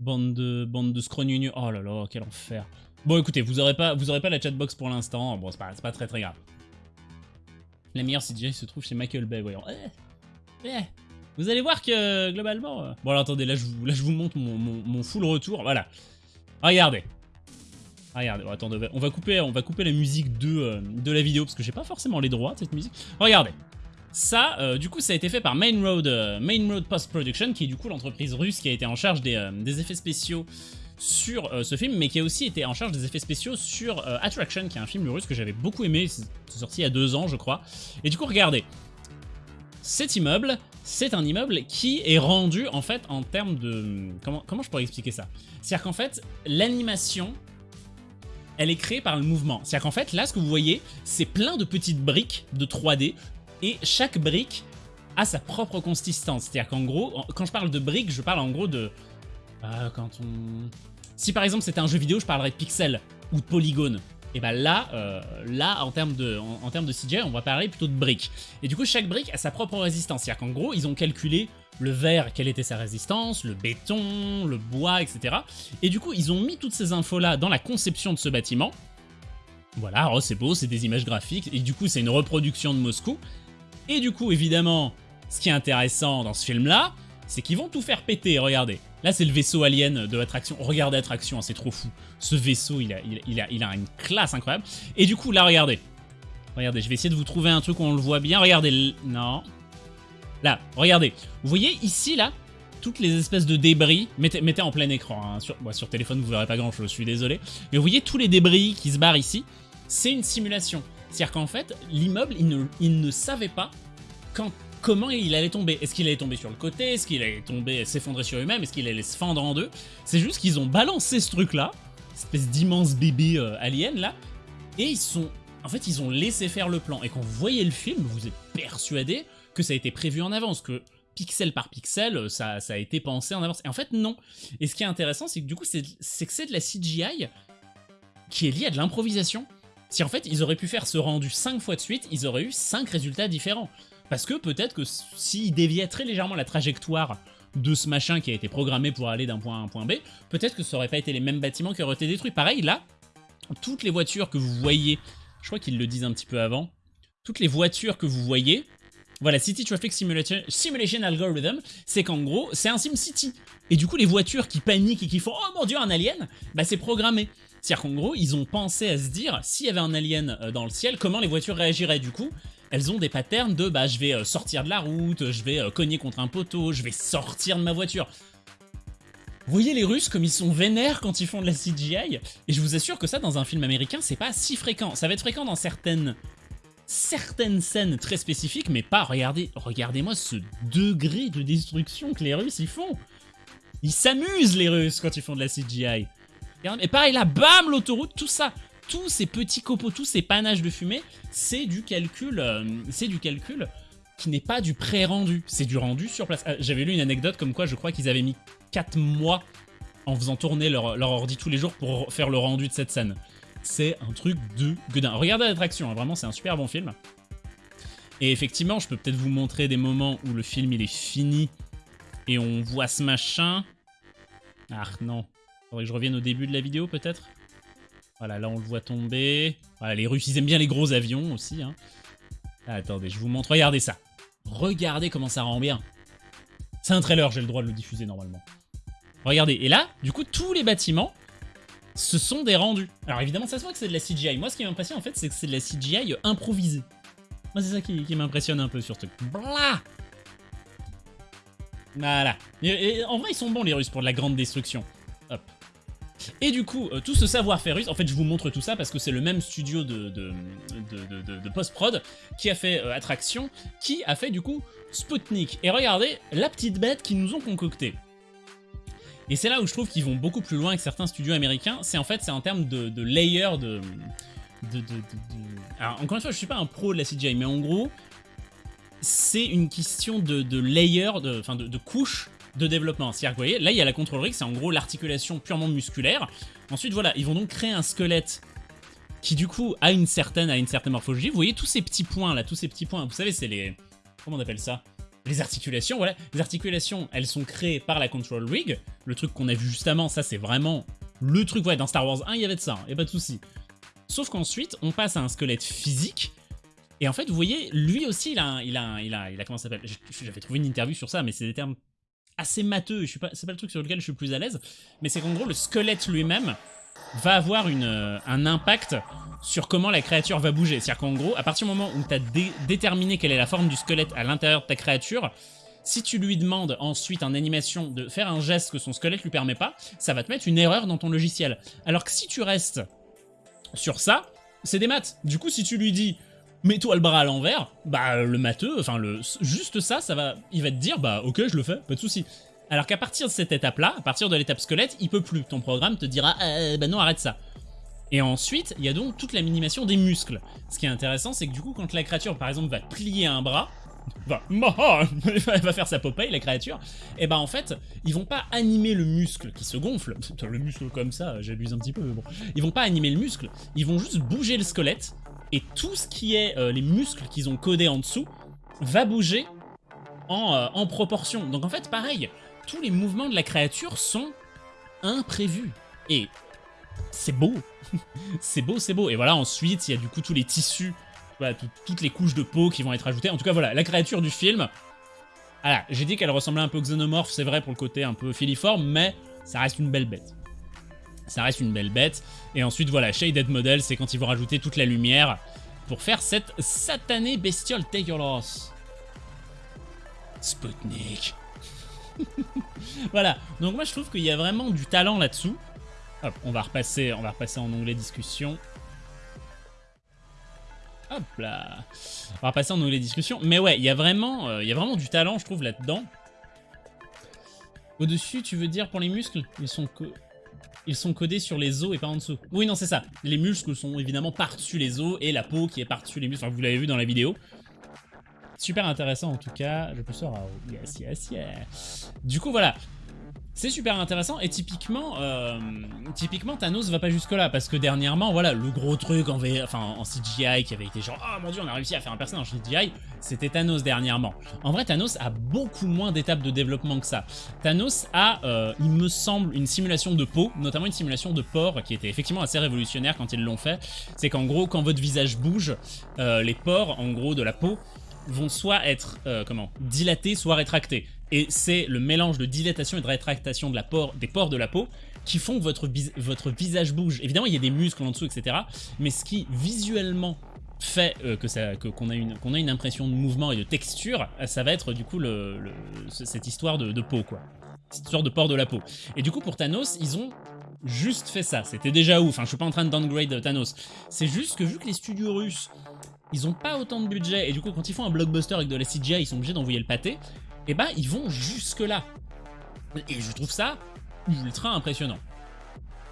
Bande de, bande de scrognugnu. Oh là là, quel enfer. Bon, écoutez, vous aurez pas, la chatbox pour l'instant. Bon, c'est pas, pas très très grave. La meilleure CGI se trouve chez Michael Bay, voyons. Eh, eh, Vous allez voir que, globalement... euh, Bon, alors attendez, là je vous, là, je vous montre mon, mon, mon full retour. Voilà. Regardez. Regardez, on va- couper, on va couper la musique de, euh, de la vidéo parce que j'ai pas forcément les droits de cette musique. Regardez. Ça, euh, du coup, ça a été fait par Main Road, euh, Main Road Post Production, qui est du coup l'entreprise russe qui a été en charge des, des effets spéciaux sur ce film, mais qui a aussi été en charge des effets spéciaux sur Attraction, qui est un film russe que j'avais beaucoup aimé. C'est sorti il y a deux ans, je crois. Et du coup, regardez. Cet immeuble, c'est un immeuble qui est rendu en fait en termes de... Comment, je pourrais expliquer ça? C'est-à-dire qu'en fait, l'animation, elle est créée par le mouvement. C'est-à-dire qu'en fait, là, ce que vous voyez, c'est plein de petites briques de 3D, et chaque brique a sa propre consistance. C'est-à-dire qu'en gros, quand je parle de briques, je parle en gros de... Ah, quand on... Si par exemple c'était un jeu vidéo, je parlerais de pixels ou de polygones. Et bah là, euh, là en termes de, en, termes de CGI, on va parler plutôt de briques. Et du coup, chaque brique a sa propre résistance. C'est-à-dire qu'en gros, ils ont calculé le verre, quelle était sa résistance, le béton, le bois, etc. Et du coup, ils ont mis toutes ces infos-là dans la conception de ce bâtiment. Voilà, oh, c'est beau, c'est des images graphiques. Et du coup, c'est une reproduction de Moscou. Et du coup, évidemment, ce qui est intéressant dans ce film-là, c'est qu'ils vont tout faire péter, regardez. Là, c'est le vaisseau alien de l'attraction. Regardez l'attraction, hein, c'est trop fou. Ce vaisseau, il a, a, une classe incroyable. Et du coup, là, regardez. Regardez, je vais essayer de vous trouver un truc où on le voit bien. Regardez, non. Là, regardez. Vous voyez ici, là, toutes les espèces de débris. Mettez, en plein écran. hein. Sur, sur téléphone, vous verrez pas grand-chose, je suis désolé. Mais vous voyez tous les débris qui se barrent ici. C'est une simulation. C'est-à-dire qu'en fait, l'immeuble, ne, il ne savait pas quand, comment il allait tomber. Est-ce qu'il allait tomber sur le côté? Est-ce qu'il allait tomber, s'effondrer sur lui-même Est-ce qu'il allait se fendre en deux? C'est juste qu'ils ont balancé ce truc-là, cette espèce d'immense bébé euh, alien là, et ils sont, en fait, ils ont laissé faire le plan. Et quand vous voyez le film, vous êtes persuadé que ça a été prévu en avance, que pixel par pixel, euh, ça, a été pensé en avance. Et en fait, non. Et ce qui est intéressant, c'est que du coup, c'est que c'est de la CGI qui est liée à de l'improvisation. Si en fait, ils auraient pu faire ce rendu 5 fois de suite, ils auraient eu 5 résultats différents. Parce que peut-être que s'ils déviaient très légèrement la trajectoire de ce machin qui a été programmé pour aller d'un point A à un point B, peut-être que ça aurait pas été les mêmes bâtiments qui auraient été détruits. Pareil, là, toutes les voitures que vous voyez, je crois qu'ils le disent un petit peu avant, toutes les voitures que vous voyez, voilà, City Traffic Simulation, Simulation Algorithm, c'est qu'en gros, c'est un SimCity. Et du coup, les voitures qui paniquent et qui font « Oh mon dieu, un alien !» Bah c'est programmé. C'est-à-dire qu'en gros, ils ont pensé à se dire, s'il y avait un alien euh, dans le ciel, comment les voitures réagiraient du coup elles ont des patterns de bah je vais euh, sortir de la route, je vais euh, cogner contre un poteau, je vais sortir de ma voiture. Vous voyez les Russes comme ils sont vénères quand ils font de la CGI Et je vous assure que ça dans un film américain c'est pas si fréquent. Ça va être fréquent dans certaines certaines scènes très spécifiques, mais pas. Regardez, regardez-moi ce degré de destruction que les Russes ils font. Ils s'amusent les Russes quand ils font de la CGI. Et pareil là, bam l'autoroute, tout ça tous ces petits copeaux, tous ces panaches de fumée, c'est du calcul, euh, c'est du calcul qui n'est pas du pré-rendu, c'est du rendu sur place. Euh, J'avais lu une anecdote comme quoi je crois qu'ils avaient mis 4 mois en faisant tourner leur, ordi tous les jours pour faire le rendu de cette scène. C'est un truc de gueudin. Regardez l'attraction, hein, vraiment c'est un super bon film. Et effectivement, je peux peut-être vous montrer des moments où le film il est fini et on voit ce machin. Ah non, faudrait que je revienne au début de la vidéo peut-être? Voilà, là on le voit tomber. Voilà, les Russes, ils aiment bien les gros avions aussi. Hein. Ah, attendez, je vous montre. Regardez ça. Regardez comment ça rend bien. C'est un trailer, j'ai le droit de le diffuser normalement. Regardez, et là, du coup, tous les bâtiments, ce sont des rendus. Alors évidemment, ça se voit que c'est de la CGI. Moi, ce qui m'impressionne en fait, c'est que c'est de la CGI improvisée. Moi, c'est ça qui, m'impressionne un peu sur ce truc. Blah Voilà. En vrai, ils sont bons, les Russes, pour de la grande destruction. Et du coup, euh, tout ce savoir-faire russe, en fait je vous montre tout ça parce que c'est le même studio de, de, de, post-prod qui a fait euh, Attraction, qui a fait du coup Sputnik. Et regardez la petite bête qu'ils nous ont concoctée. Et c'est là où je trouve qu'ils vont beaucoup plus loin que certains studios américains, c'est en fait c'est en termes de, layer de, Alors encore une fois, je suis pas un pro de la CGI, mais en gros, c'est une question de, de layer, enfin de, de couches de développement. C'est-à-dire que vous voyez, là il y a la control rig, c'est en gros l'articulation purement musculaire. Ensuite voilà, ils vont donc créer un squelette qui du coup a une certaine, a une certaine morphologie. Vous voyez tous ces petits points là, tous ces petits points, vous savez c'est les... Comment on appelle ça? Les articulations, voilà. Les articulations, elles sont créées par la Control Rig. Le truc qu'on a vu justement, ça c'est vraiment le truc, ouais, dans Star Wars 1, il y avait de ça, et pas de souci. Sauf qu'ensuite, on passe à un squelette physique. Et en fait, vous voyez, lui aussi, il a, il a, il a, il a comment ça s'appelle? J'avais trouvé une interview sur ça, mais c'est des termes assez matheux. C'est pas le truc sur lequel je suis plus à l'aise, mais c'est qu'en gros, le squelette lui-même va avoir une, euh, un impact sur comment la créature va bouger. C'est-à-dire qu'en gros, à partir du moment où tu as déterminé quelle est la forme du squelette à l'intérieur de ta créature, si tu lui demandes ensuite en animation de faire un geste que son squelette lui permet pas, ça va te mettre une erreur dans ton logiciel. Alors que si tu restes sur ça, c'est des maths. Du coup, si tu lui dis mets-toi le bras à l'envers, bah le matheux, enfin le juste ça, ça va, il va te dire bah ok je le fais, pas de souci. Alors qu'à partir de cette étape-là, à partir de l'étape squelette, il peut plus. Ton programme te dira euh, bah non arrête ça. Et ensuite, il y a donc toute la minimation des muscles. Ce qui est intéressant, c'est que du coup, quand la créature, par exemple, va plier un bras, va, elle va faire sa Popeye, la créature, et ben en fait, ils vont pas animer le muscle qui se gonfle. Le muscle comme ça, j'abuse un petit peu, mais bon. Ils vont pas animer le muscle, ils vont juste bouger le squelette, et tout ce qui est euh, les muscles qu'ils ont codés en dessous va bouger en, euh, en proportion. Donc en fait, pareil, tous les mouvements de la créature sont imprévus. Et c'est beau. c'est beau, c'est beau. Et voilà, ensuite, il y a du coup tous les tissus, toutes les couches de peau qui vont être ajoutées. En tout cas, voilà, la créature du film. J'ai dit qu'elle ressemblait un peu au xénomorphe, c'est vrai pour le côté un peu filiforme, mais ça reste une belle bête. Ça reste une belle bête. Et ensuite, voilà, Shaded Model, c'est quand ils vont rajouter toute la lumière pour faire cette satanée bestiole dégueulasse. Sputnik. voilà, donc moi je trouve qu'il y a vraiment du talent là-dessous. Hop, on va repasser, on va en onglet discussion. Hop là. On va repasser en onglet discussion. Mais ouais, il y a vraiment, euh, il y a vraiment du talent, je trouve, là-dedans. Au-dessus, tu veux dire pour les muscles Ils sont ils sont codés sur les os et pas en dessous. Oui, non, c'est ça. Les muscles sont évidemment par-dessus les os et la peau qui est par-dessus les muscles. Enfin, vous l'avez vu dans la vidéo. Super intéressant en tout cas. Je peux sur Yes, yes, yes. Du coup, voilà. C'est super intéressant et typiquement, euh, typiquement Thanos va pas jusque là parce que dernièrement, voilà, le gros truc en, V- enfin, en CGI qui avait été genre, oh mon dieu, on a réussi à faire un personnage en CGI, c'était Thanos dernièrement. En vrai, Thanos a beaucoup moins d'étapes de développement que ça. Thanos a, euh, il me semble, une simulation de peau, notamment une simulation de pores qui était effectivement assez révolutionnaire quand ils l'ont fait. C'est qu'en gros, quand votre visage bouge, euh, les pores, en gros, de la peau vont soit être euh, comment dilatés, soit rétractés. Et c'est le mélange de dilatation et de rétractation des pores de la peau qui font que votre, votre visage bouge. Évidemment, il y a des muscles en dessous, etc. Mais ce qui visuellement fait euh, que ça qu'on a une qu'on a une impression de mouvement et de texture, euh, ça va être du coup le, le- ce- cette histoire de, de peau quoi, cette histoire de port de la peau. Et du coup pour Thanos, ils ont juste fait ça. C'était déjà ouf. Enfin, je suis pas en train de downgrade Thanos. C'est juste que vu que les studios russes ils ont pas autant de budget et du coup quand ils font un blockbuster avec de la CGI ils sont obligés d'envoyer le pâté et bah ils vont jusque là et je trouve ça ultra impressionnant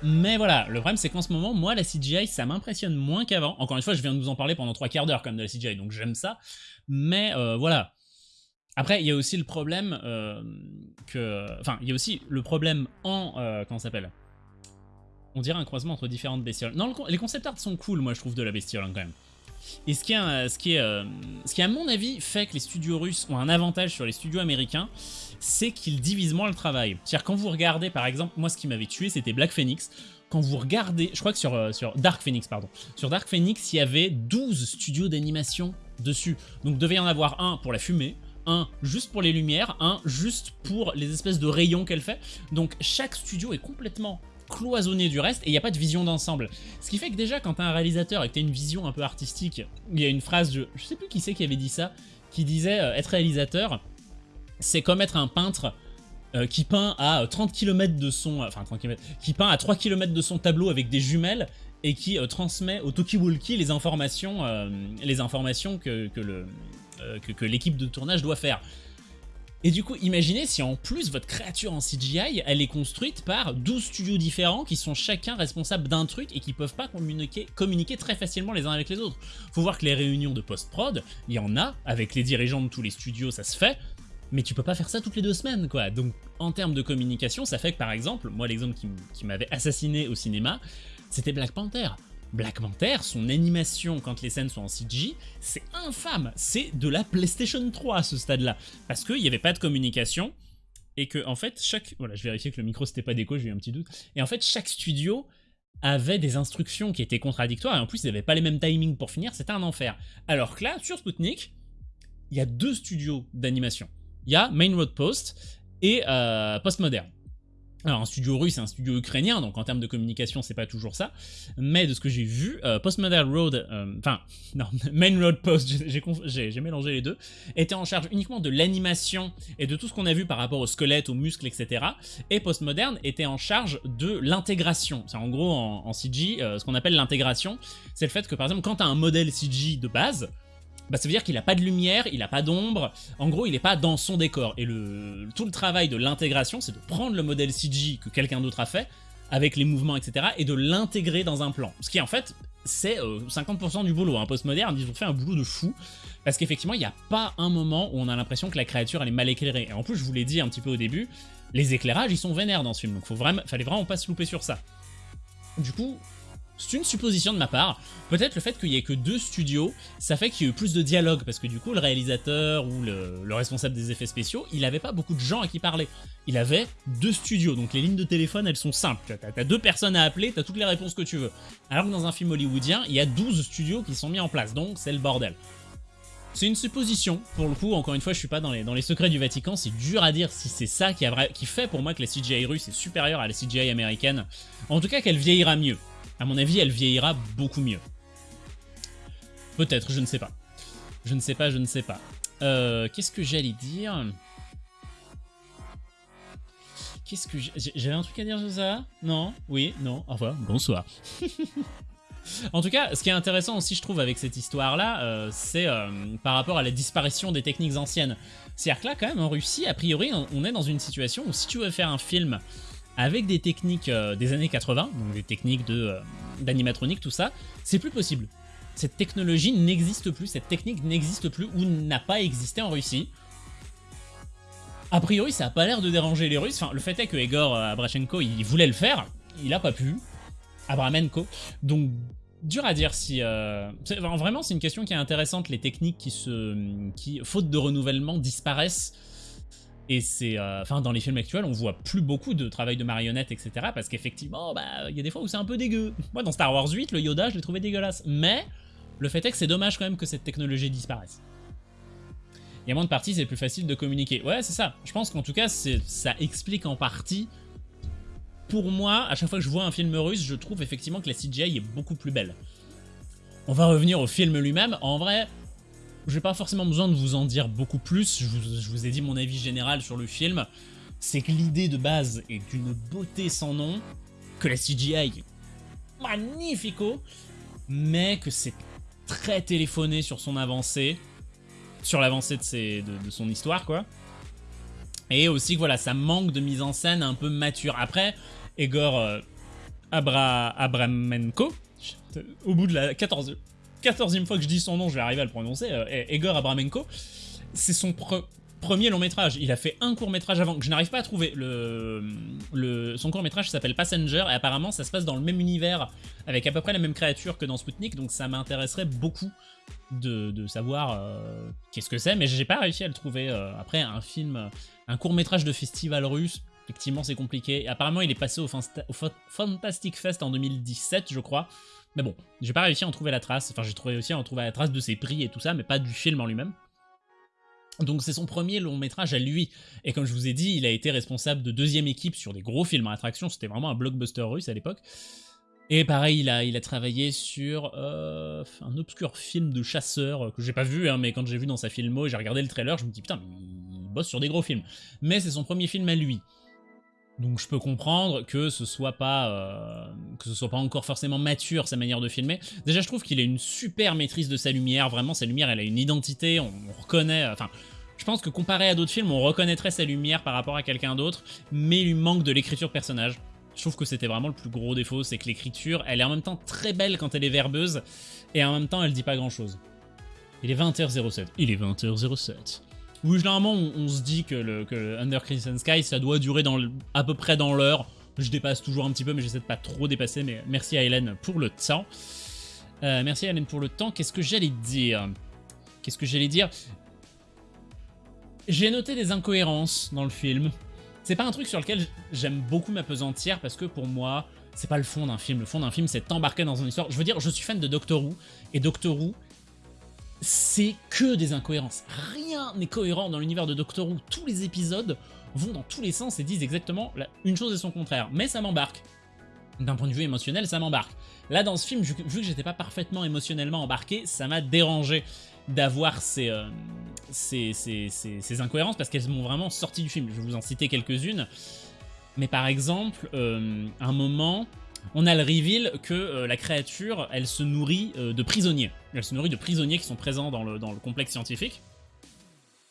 mais voilà, le problème c'est qu'en ce moment, moi la CGI ça m'impressionne moins qu'avant. Encore une fois, je viens de vous en parler pendant trois quarts d'heure comme de la CGI, donc j'aime ça. Mais euh, voilà. Après, il y a aussi le problème euh, que... Enfin, il y a aussi le problème en... euh, comment ça s'appelle? On dirait un croisement entre différentes bestioles. Non, les concept art sont cool, moi je trouve, de la bestiole hein, quand même. Et ce qui, est, ce, qui est, euh, ce qui, à mon avis, fait que les studios russes ont un avantage sur les studios américains, c'est qu'ils divisent moins le travail. C'est-à-dire, quand vous regardez, par exemple, moi, ce qui m'avait tué, c'était Black Phoenix. Quand vous regardez, je crois que sur, euh, sur Dark Phoenix, pardon, sur Dark Phoenix, il y avait 12 studios d'animation dessus. Donc, devait y en avoir un pour la fumée, un juste pour les lumières, un juste pour les espèces de rayons qu'elle fait. Donc, chaque studio est complètement cloisonné du reste et il n'y a pas de vision d'ensemble. Ce qui fait que déjà quand t'as un réalisateur et que t'as une vision un peu artistique, il y a une phrase, de, je sais plus qui c'est qui avait dit ça, qui disait euh, être réalisateur, c'est comme être un peintre euh, qui peint à 30 km de son... Enfin 30 km, qui peint à 3 km de son tableau avec des jumelles et qui transmet au Tokiwalki les informations, les informations que, que le que, l'équipe de tournage doit faire. Et du coup, imaginez si en plus votre créature en CGI, elle est construite par 12 studios différents qui sont chacun responsables d'un truc et qui peuvent pas communiquer, communiquer très facilement les uns avec les autres. Faut voir que les réunions de post-prod, il y en a, avec les dirigeants de tous les studios, ça se fait, mais tu peux pas faire ça toutes les deux semaines, quoi. Donc, en termes de communication, ça fait que, par exemple, moi, l'exemple qui m'avait assassiné au cinéma, c'était Black Panther. Black Panther, son animation quand les scènes sont en CG, c'est infâme, c'est de la PlayStation 3 à ce stade-là, parce qu'il n'y avait pas de communication, et que en fait chaque... Voilà, je vérifiais que le micro c'était pas déco, j'ai eu un petit doute, et en fait chaque studio avait des instructions qui étaient contradictoires, et en plus ils n'avaient pas les mêmes timings pour finir, c'était un enfer. Alors que là, sur Sputnik, il y a deux studios d'animation. Il y a Main Road Post et euh, Postmodern. Alors un studio russe et un studio ukrainien, donc en termes de communication c'est pas toujours ça, mais de ce que j'ai vu, euh, Postmodern Road, euh, enfin non, Main Road Post, j'ai mélangé les deux, était en charge uniquement de l'animation et de tout ce qu'on a vu par rapport au squelette, aux muscles, etc. Et Postmodern était en charge de l'intégration, c'est en gros en, CG, euh, ce qu'on appelle l'intégration, c'est le fait que par exemple quand tu as un modèle CG de base, bah, ça veut dire qu'il n'a pas de lumière, il n'a pas d'ombre, en gros il n'est pas dans son décor. Et le, tout le travail de l'intégration, c'est de prendre le modèle CG que quelqu'un d'autre a fait, avec les mouvements, etc., et de l'intégrer dans un plan. Ce qui en fait, c'est 50% euh, du boulot. Un postmoderne, ils ont fait un boulot de fou, parce qu'effectivement, il n'y a pas un moment où on a l'impression que la créature elle est mal éclairée. Et en plus, je vous l'ai dit un petit peu au début, les éclairages, ils sont vénères dans ce film, donc faut vraiment, fallait vraiment pas se louper sur ça. Du coup, c'est une supposition de ma part. Peut-être le fait qu'il y ait que deux studios, ça fait qu'il y ait eu plus de dialogue, parce que du coup, le réalisateur ou le, responsable des effets spéciaux, il avait pas beaucoup de gens à qui parler. Il avait deux studios, donc les lignes de téléphone, elles sont simples. T'as as deux personnes à appeler, t'as toutes les réponses que tu veux. Alors que dans un film hollywoodien, il y a 12 studios qui sont mis en place, donc c'est le bordel. C'est une supposition, pour le coup, encore une fois, je suis pas dans les, secrets du Vatican, c'est dur à dire si c'est ça qui, a, qui fait pour moi que la CGI russe est supérieure à la CGI américaine. En tout cas, qu'elle vieillira mieux. À mon avis, elle vieillira beaucoup mieux. Peut-être, je ne sais pas. Je ne sais pas, je ne sais pas. Euh, Qu'est-ce que j'allais dire Qu'est-ce que j'avais un truc à dire sur ça Non? Oui? Non? Au revoir. Bonsoir. en tout cas, ce qui est intéressant aussi, je trouve, avec cette histoire-là, euh, c'est euh, par rapport à la disparition des techniques anciennes. C'est-à-dire que là, quand même, en Russie, a priori, on est dans une situation où si tu veux faire un film avec des techniques euh, des années 80, donc des techniques euh, d'animatronique, tout ça, c'est plus possible. Cette technologie n'existe plus, cette technique n'existe plus ou n'a pas existé en Russie. A priori, ça a pas l'air de déranger les Russes. Enfin, le fait est que Egor euh, Abrachenko, il voulait le faire, il a pas pu. Abramenko. Donc, dur à dire si... vraiment, c'est une question qui est intéressante, les techniques qui, se, qui, faute de renouvellement, disparaissent et c'est, euh, enfin, dans les films actuels, on voit plus beaucoup de travail de marionnettes, etc. Parce qu'effectivement, bah, il y a des fois où c'est un peu dégueu. Moi, dans Star Wars 8, le Yoda, je l'ai trouvé dégueulasse. Mais le fait est que c'est dommage quand même que cette technologie disparaisse. Il y a moins de parties, c'est plus facile de communiquer. Ouais, c'est ça. Je pense qu'en tout cas, ça explique en partie. Pour moi, à chaque fois que je vois un film russe, je trouve effectivement que la CGI est beaucoup plus belle. On va revenir au film lui-même. En vrai, j'ai pas forcément besoin de vous en dire beaucoup plus, je vous, ai dit mon avis général sur le film, c'est que l'idée de base est d'une beauté sans nom, que la CGI magnifico, mais que c'est très téléphoné sur son avancée, sur l'avancée de, de, son histoire, quoi. Et aussi que voilà, ça manque de mise en scène un peu mature. Après, Egor euh, Abra Abramenko, au bout de la 14 14e fois que je dis son nom, je vais arriver à le prononcer, euh, Egor Abramenko, c'est son premier long métrage. Il a fait un court métrage avant que je n'arrive pas à trouver. Le, son court métrage s'appelle Passenger et apparemment ça se passe dans le même univers avec à peu près la même créature que dans Sputnik, donc ça m'intéresserait beaucoup de, savoir euh, qu'est-ce que c'est, mais j'ai pas réussi à le trouver. Euh, après, un film, un court métrage de festival russe, effectivement c'est compliqué. Apparemment il est passé au Fantastic Fest en 2017, je crois. Mais bon, j'ai pas réussi à en trouver la trace. Enfin, j'ai réussi à en trouver la trace de ses prix et tout ça, mais pas du film en lui-même. Donc c'est son premier long métrage à lui. Et comme je vous ai dit, il a été responsable de deuxième équipe sur des gros films à attraction. C'était vraiment un blockbuster russe à l'époque. Et pareil, il a, il a travaillé sur euh, un obscur film de chasseur que j'ai pas vu, hein, mais quand j'ai vu dans sa filmo et j'ai regardé le trailer, je me dis putain, mais il bosse sur des gros films. Mais c'est son premier film à lui. Donc je peux comprendre que ce soit pas euh, que ce soit pas encore forcément mature sa manière de filmer. Déjà je trouve qu'il a une super maîtrise de sa lumière, vraiment sa lumière elle a une identité, on, reconnaît, enfin je pense que comparé à d'autres films on reconnaîtrait sa lumière par rapport à quelqu'un d'autre, mais il lui manque de l'écriture personnage. Je trouve que c'était vraiment le plus gros défaut, c'est que l'écriture elle est en même temps très belle quand elle est verbeuse, et en même temps elle dit pas grand chose. Il est 20h07. Il est 20h07. Oui, généralement, on, se dit que le, que Under Crimson Sky, ça doit durer dans à peu près dans l'heure. Je dépasse toujours un petit peu, mais j'essaie de pas trop dépasser. Mais merci à Hélène pour le temps. Euh, merci à Hélène pour le temps. Qu'est-ce que j'allais dire? Qu'est-ce que j'allais dire? J'ai noté des incohérences dans le film. C'est pas un truc sur lequel j'aime beaucoup m'apesantir parce que pour moi, c'est pas le fond d'un film. Le fond d'un film, c'est t'embarquer dans une histoire. Je veux dire, je suis fan de Doctor Who et Doctor Who, c'est que des incohérences. Rien n'est cohérent dans l'univers de Doctor Who. Tous les épisodes vont dans tous les sens et disent exactement une chose et son contraire. Mais ça m'embarque. D'un point de vue émotionnel, ça m'embarque. Là, dans ce film, vu que j'étais pas parfaitement émotionnellement embarqué, ça m'a dérangé d'avoir ces, euh, ces, ces, incohérences parce qu'elles m'ont vraiment sorti du film. Je vais vous en citer quelques-unes. Mais par exemple, euh, un moment, on a le reveal que euh, la créature, elle se nourrit euh, de prisonniers. Elle se nourrit de prisonniers qui sont présents dans le, dans le complexe scientifique.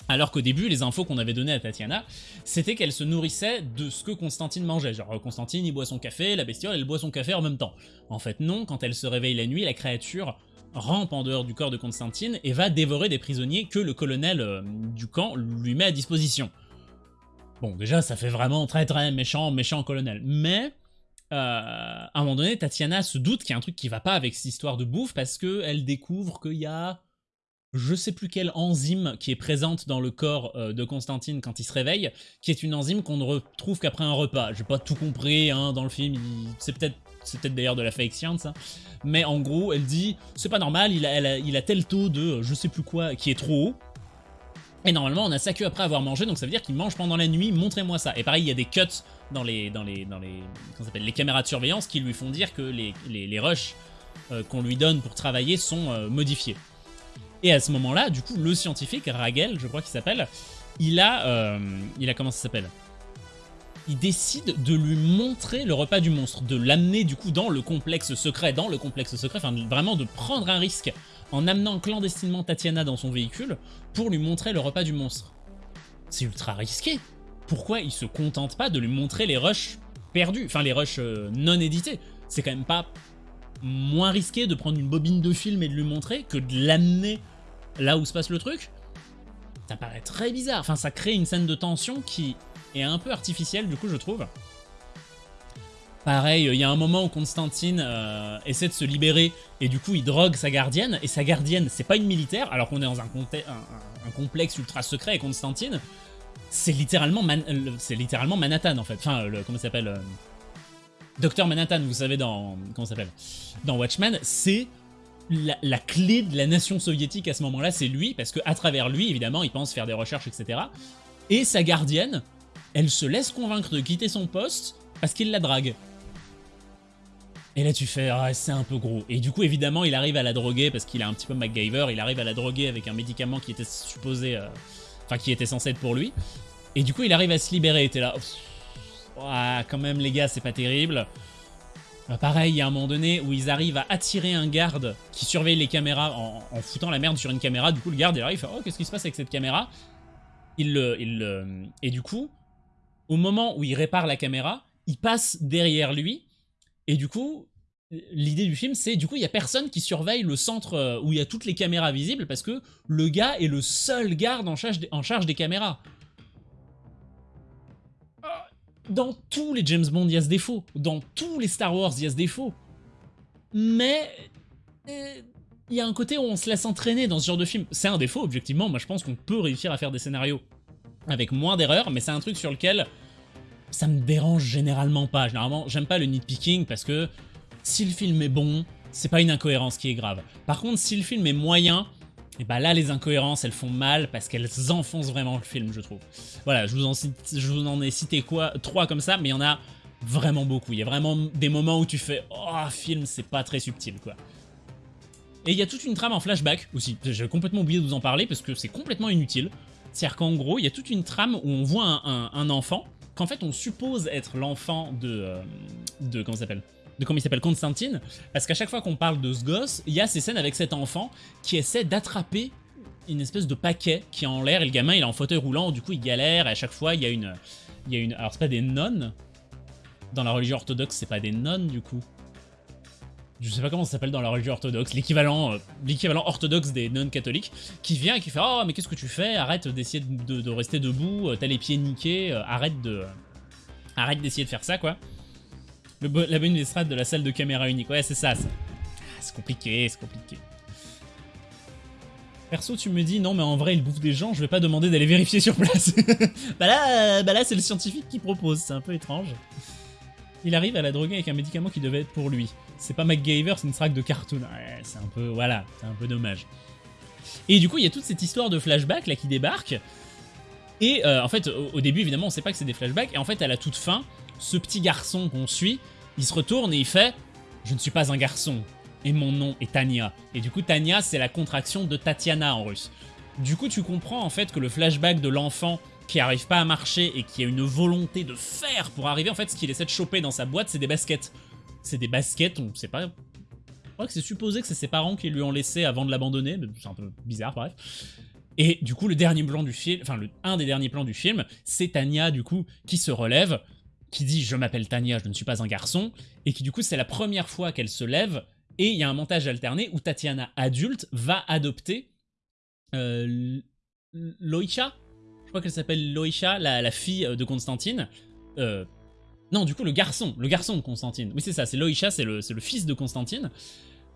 Alors qu'au début, les infos qu'on avait données à Tatiana, c'était qu'elle se nourrissait de ce que Constantine mangeait. Genre, Constantine, il boit son café, la bestiole, elle boit son café en même temps. En fait, non, quand elle se réveille la nuit, la créature rampe en dehors du corps de Constantine et va dévorer des prisonniers que le colonel euh, du camp lui met à disposition. Bon, déjà, ça fait vraiment très très méchant, méchant colonel. Mais euh, à un moment donné, Tatiana se doute qu'il y a un truc qui va pas avec cette histoire de bouffe parce qu'elle découvre qu'il y a je sais plus quelle enzyme qui est présente dans le corps euh, de Constantine quand il se réveille, qui est une enzyme qu'on ne retrouve qu'après un repas. J'ai pas tout compris hein, dans le film, c'est peut-être c'est peut-être d'ailleurs de la fake science, hein. mais en gros, elle dit c'est pas normal, il a, il a tel taux de je sais plus quoi qui est trop haut, et normalement, on a ça que après avoir mangé, donc ça veut dire qu'il mange pendant la nuit, montrez-moi ça. Et pareil, il y a des cuts dans les, dans les, dans les, les caméras de surveillance qui lui font dire que les, les, rushs euh, qu'on lui donne pour travailler sont euh, modifiés. Et à ce moment-là, du coup, le scientifique, Ragel, je crois qu'il s'appelle, il a, euh, il a, comment ça s'appelle? Il décide de lui montrer le repas du monstre, de l'amener du coup dans le complexe secret, dans le complexe secret, enfin vraiment de prendre un risque en amenant clandestinement Tatiana dans son véhicule pour lui montrer le repas du monstre. C'est ultra risqué. Pourquoi il se contente pas de lui montrer les rushs perdus, enfin les rushs euh, non édités? C'est quand même pas moins risqué de prendre une bobine de film et de lui montrer que de l'amener là où se passe le truc? Ça paraît très bizarre. Enfin, ça crée une scène de tension qui est un peu artificielle, du coup, je trouve. Pareil, il y a un moment où Constantine euh, essaie de se libérer et du coup il drogue sa gardienne. Et sa gardienne c'est pas une militaire alors qu'on est dans un, complexe ultra secret et Constantine. C'est littéralement, c'est littéralement Manhattan en fait, enfin le, comment s'appelle euh, Docteur Manhattan vous savez dans, comment s'appelle Dans Watchmen c'est la, la, clé de la nation soviétique à ce moment là c'est lui parce que à travers lui évidemment il pense faire des recherches etc et sa gardienne elle se laisse convaincre de quitter son poste parce qu'il la drague et là tu fais, ah, c'est un peu gros. Et du coup évidemment il arrive à la droguer parce qu'il est un petit peu MacGyver, il arrive à la droguer avec un médicament qui était supposé, euh, qui était censé être pour lui. Et du coup il arrive à se libérer, t'es là, quand même les gars c'est pas terrible. Bah, pareil, il y a un moment donné où ils arrivent à attirer un garde qui surveille les caméras en, foutant la merde sur une caméra. Du coup, le garde, il arrive, il fait Oh, qu'est-ce qui se passe avec cette caméra? Il le, il Et du coup, au moment où il répare la caméra, il passe derrière lui. Et du coup, l'idée du film, c'est du coup, il y a personne qui surveille le centre euh, où il y a toutes les caméras visibles parce que le gars est le seul garde en charge, en charge des caméras. Dans tous les James Bond, il y a ce défaut. Dans tous les Star Wars, il y a ce défaut. Mais euh, il y a un côté où on se laisse entraîner dans ce genre de film. C'est un défaut, objectivement. Moi, je pense qu'on peut réussir à faire des scénarios avec moins d'erreurs, mais c'est un truc sur lequel ça me dérange généralement pas. Généralement, j'aime pas le nitpicking parce que si le film est bon, c'est pas une incohérence qui est grave. Par contre, si le film est moyen, Et bah là, les incohérences, elles font mal parce qu'elles enfoncent vraiment le film, je trouve. Voilà, je vous en, je vous en ai cité quoi trois comme ça, mais il y en a vraiment beaucoup. Il y a vraiment des moments où tu fais « Oh, film, c'est pas très subtil, quoi ». Et il y a toute une trame en flashback aussi. J'ai complètement oublié de vous en parler parce que c'est complètement inutile. C'est-à-dire qu'en gros, il y a toute une trame où on voit un, enfant qu'en fait on suppose être l'enfant de... Euh, de comment s'appelle? De comment il s'appelle? Constantine, parce qu'à chaque fois qu'on parle de ce gosse, il y a ces scènes avec cet enfant qui essaie d'attraper une espèce de paquet qui est en l'air, et le gamin il est en fauteuil roulant, du coup il galère, et à chaque fois il y a une... Il y a une alors c'est pas des nonnes, dans la religion orthodoxe c'est pas des nonnes du coup, je sais pas comment ça s'appelle dans la religion orthodoxe, l'équivalent euh, orthodoxe des non-catholiques, qui vient et qui fait « Oh, mais qu'est-ce que tu fais? Arrête d'essayer de, rester debout, euh, t'as les pieds niqués, euh, arrête de... arrête d'essayer de faire ça, quoi. » La bonne estrade de la salle de caméra unique, ouais, c'est ça, ça. Ah, c'est compliqué, c'est compliqué. Perso, tu me dis, non, mais en vrai, il bouffe des gens, je vais pas demander d'aller vérifier sur place. bah là, bah là c'est le scientifique qui propose, c'est un peu étrange. Il arrive à la droguer avec un médicament qui devait être pour lui. C'est pas MacGyver, c'est une track de cartoon. Ouais, c'est un peu, voilà, c'est un peu dommage. Et du coup, il y a toute cette histoire de flashback là qui débarque. Et euh, en fait, au, début, évidemment, on sait pas que c'est des flashbacks. Et en fait, à la toute fin, ce petit garçon qu'on suit, il se retourne et il fait « Je ne suis pas un garçon, et mon nom est Tania. » Et du coup, Tania, c'est la contraction de Tatiana en russe. Du coup, tu comprends en fait que le flashback de l'enfant qui arrive pas à marcher et qui a une volonté de faire pour arriver, en fait, ce qu'il essaie de choper dans sa boîte, c'est des baskets. C'est des baskets, on sait pas... Je crois que c'est supposé que c'est ses parents qui lui ont laissé avant de l'abandonner, c'est un peu bizarre, bref. Et du coup, le dernier plan du film, enfin, un des derniers plans du film, c'est Tania, du coup, qui se relève, qui dit « Je m'appelle Tania, je ne suis pas un garçon », et qui, du coup, c'est la première fois qu'elle se lève, et il y a un montage alterné où Tatiana, adulte, va adopter euh, Loisha Je crois qu'elle s'appelle Loisha, la, fille de Constantine, euh, non, du coup, le garçon, le garçon de Constantine. Oui, c'est ça, c'est Loïcha, c'est le, fils de Constantine,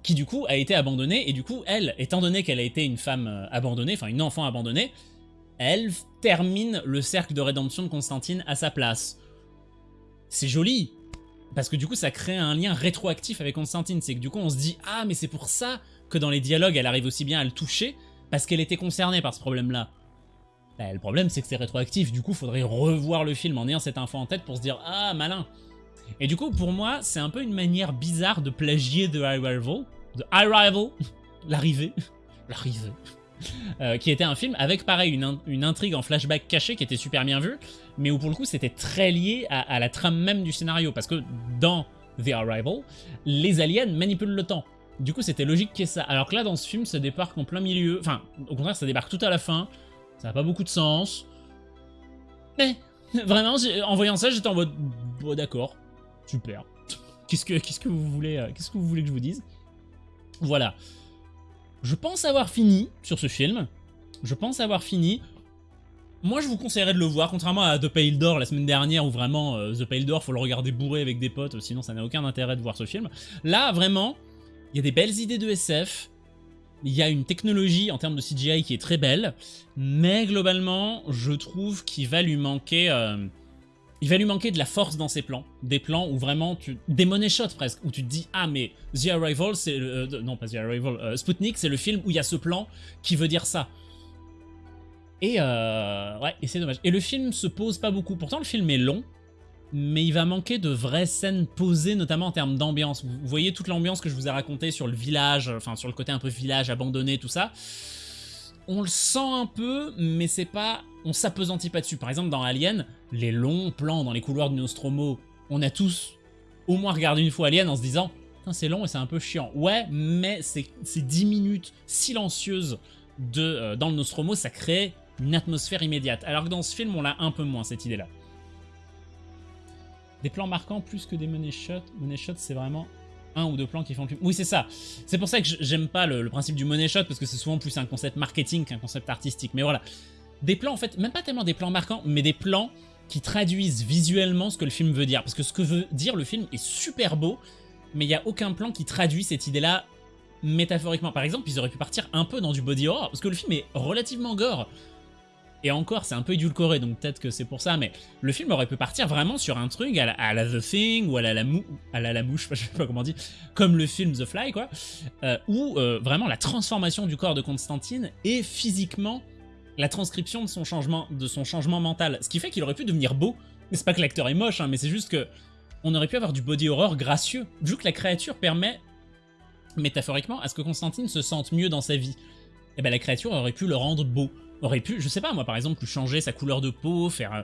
qui du coup a été abandonné, et du coup, elle, étant donné qu'elle a été une femme euh, abandonnée, enfin une enfant abandonnée, elle termine le cercle de rédemption de Constantine à sa place. C'est joli, parce que du coup, ça crée un lien rétroactif avec Constantine, c'est que du coup, on se dit « Ah, mais c'est pour ça que dans les dialogues, elle arrive aussi bien à le toucher, parce qu'elle était concernée par ce problème-là. » Bah, le problème, c'est que c'est rétroactif, du coup, faudrait revoir le film en ayant cette info en tête pour se dire « Ah, malin !» Et du coup, pour moi, c'est un peu une manière bizarre de plagier The Arrival, The Arrival, l'arrivée, l'arrivée, euh, qui était un film avec, pareil, une, intrigue en flashback caché qui était super bien vue, mais où pour le coup, c'était très lié à, à la trame même du scénario, parce que dans The Arrival, les aliens manipulent le temps. Du coup, c'était logique qu'il y ait ça. Alors que là, dans ce film, ça débarque en plein milieu. Enfin, au contraire, ça débarque tout à la fin. Ça n'a pas beaucoup de sens. Mais, vraiment, en voyant ça, j'étais en mode... Bon, d'accord, super. Qu'est-ce que, que vous voulez euh, que vous voulez que je vous dise? Voilà. Je pense avoir fini sur ce film. Je pense avoir fini. Moi, je vous conseillerais de le voir, contrairement à The Pale Door la semaine dernière, où vraiment, euh, The Pale Door, faut le regarder bourré avec des potes, sinon ça n'a aucun intérêt de voir ce film. Là, vraiment, il y a des belles idées de SF, il y a une technologie en termes de CGI qui est très belle, mais globalement, je trouve qu'il va lui manquer... Euh, il va lui manquer de la force dans ses plans. Des plans où vraiment tu... Des money shots presque, où tu te dis « Ah, mais The Arrival, c'est... Euh, non, pas The Arrival. Euh, Sputnik, c'est le film où il y a ce plan qui veut dire ça. » Et ouais, et c'est dommage. Et le film se pose pas beaucoup. Pourtant, le film est long, mais il va manquer de vraies scènes posées, notamment en termes d'ambiance. Vous voyez toute l'ambiance que je vous ai racontée sur le village, enfin sur le côté un peu village abandonné, tout ça. On le sent un peu, mais c'est pas... On s'apesantit pas dessus. Par exemple, dans Alien, les longs plans dans les couloirs de Nostromo, on a tous au moins regardé une fois Alien en se disant « c'est long et c'est un peu chiant ». Ouais, mais ces 10 minutes silencieuses de, euh, dans le Nostromo, ça crée une atmosphère immédiate. Alors que dans ce film, on l'a un peu moins, cette idée-là. Des plans marquants plus que des money shots. Money shot, c'est vraiment un ou deux plans qui font le. Oui, c'est ça. C'est pour ça que j'aime pas le, principe du money shot, parce que c'est souvent plus un concept marketing qu'un concept artistique. Mais voilà. Des plans, en fait, même pas tellement des plans marquants, mais des plans qui traduisent visuellement ce que le film veut dire. Parce que ce que veut dire le film est super beau, mais il n'y a aucun plan qui traduit cette idée-là métaphoriquement. Par exemple, ils auraient pu partir un peu dans du body horror, parce que le film est relativement gore. Et encore, c'est un peu édulcoré, donc peut-être que c'est pour ça, mais le film aurait pu partir vraiment sur un truc à la, The Thing, ou à la, mouche, je sais pas comment on comme le film The Fly, quoi, euh, où euh, vraiment la transformation du corps de Constantine est physiquement la transcription de son changement, de son changement mental. Ce qui fait qu'il aurait pu devenir beau. C'est pas que l'acteur est moche, hein, mais c'est juste que on aurait pu avoir du body horror gracieux, vu que la créature permet, métaphoriquement, à ce que Constantine se sente mieux dans sa vie. Et eh ben la créature aurait pu le rendre beau. Aurait pu, je sais pas moi par exemple, changer sa couleur de peau, faire euh,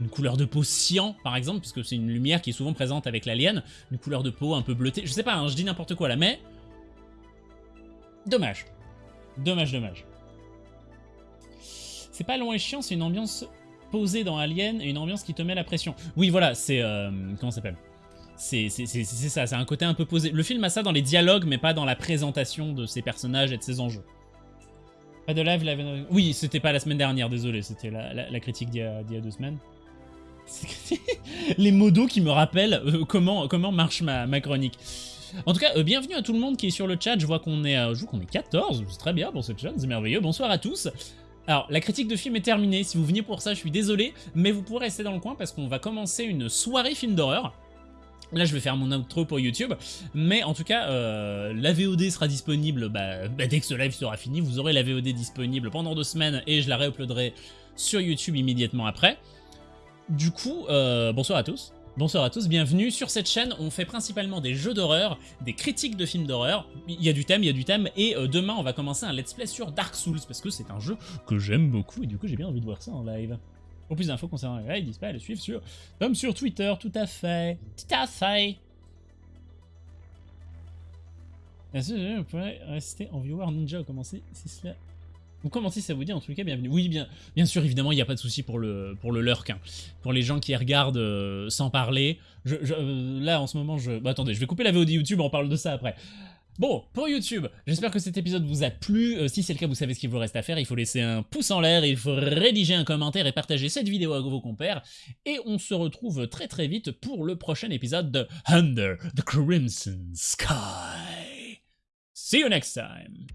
une couleur de peau cyan par exemple, parce que c'est une lumière qui est souvent présente avec l'alien, une couleur de peau un peu bleutée, je sais pas, hein, je dis n'importe quoi là, mais... Dommage. Dommage, dommage. C'est pas long et chiant, c'est une ambiance posée dans Alien et une ambiance qui te met la pression. Oui, voilà, c'est... Euh, comment ça s'appelle? C'est ça, c'est un côté un peu posé. Le film a ça dans les dialogues, mais pas dans la présentation de ses personnages et de ses enjeux. Pas de live, live... Oui, c'était pas la semaine dernière, désolé, c'était la, critique d'il y, a deux semaines. les modos qui me rappellent euh, comment, comment marche ma, chronique. En tout cas, euh, bienvenue à tout le monde qui est sur le chat, je vois qu'on est, je vois qu'on est 14, c'est très bien pour ce chat, c'est merveilleux. Bonsoir à tous. Alors, la critique de film est terminée, si vous venez pour ça, je suis désolé, mais vous pourrez rester dans le coin parce qu'on va commencer une soirée film d'horreur. Là, je vais faire mon outro pour YouTube, mais en tout cas, euh, la VOD sera disponible bah, bah, dès que ce live sera fini. Vous aurez la VOD disponible pendant deux semaines et je la réuploaderai sur YouTube immédiatement après. Du coup, euh, bonsoir à tous. Bonsoir à tous, bienvenue. Sur cette chaîne, on fait principalement des jeux d'horreur, des critiques de films d'horreur. Il y a du thème, il y a du thème, et euh, demain, on va commencer un let's play sur Dark Souls, parce que c'est un jeu que j'aime beaucoup, et du coup, j'ai bien envie de voir ça en live. Pour plus d'infos concernant les lives, pas à le suivre sur, comme sur Twitter, tout à fait. Tout à fait. Est-ce que vous pourrez rester en viewer ninja ou commencer si cela ou comment si ça vous dit, en tout cas, bienvenue. Oui, bien, bien sûr, évidemment, il n'y a pas de souci pour le, pour le lurk. Hein. Pour les gens qui regardent euh, sans parler. Euh, là, en ce moment, je... Bah, attendez, je vais couper la VOD YouTube, on parle de ça après. Bon, pour YouTube, j'espère que cet épisode vous a plu. Euh, si c'est le cas, vous savez ce qu'il vous reste à faire. Il faut laisser un pouce en l'air, il faut rédiger un commentaire et partager cette vidéo avec vos compères. Et on se retrouve très très vite pour le prochain épisode de Under the Crimson Sky. See you next time.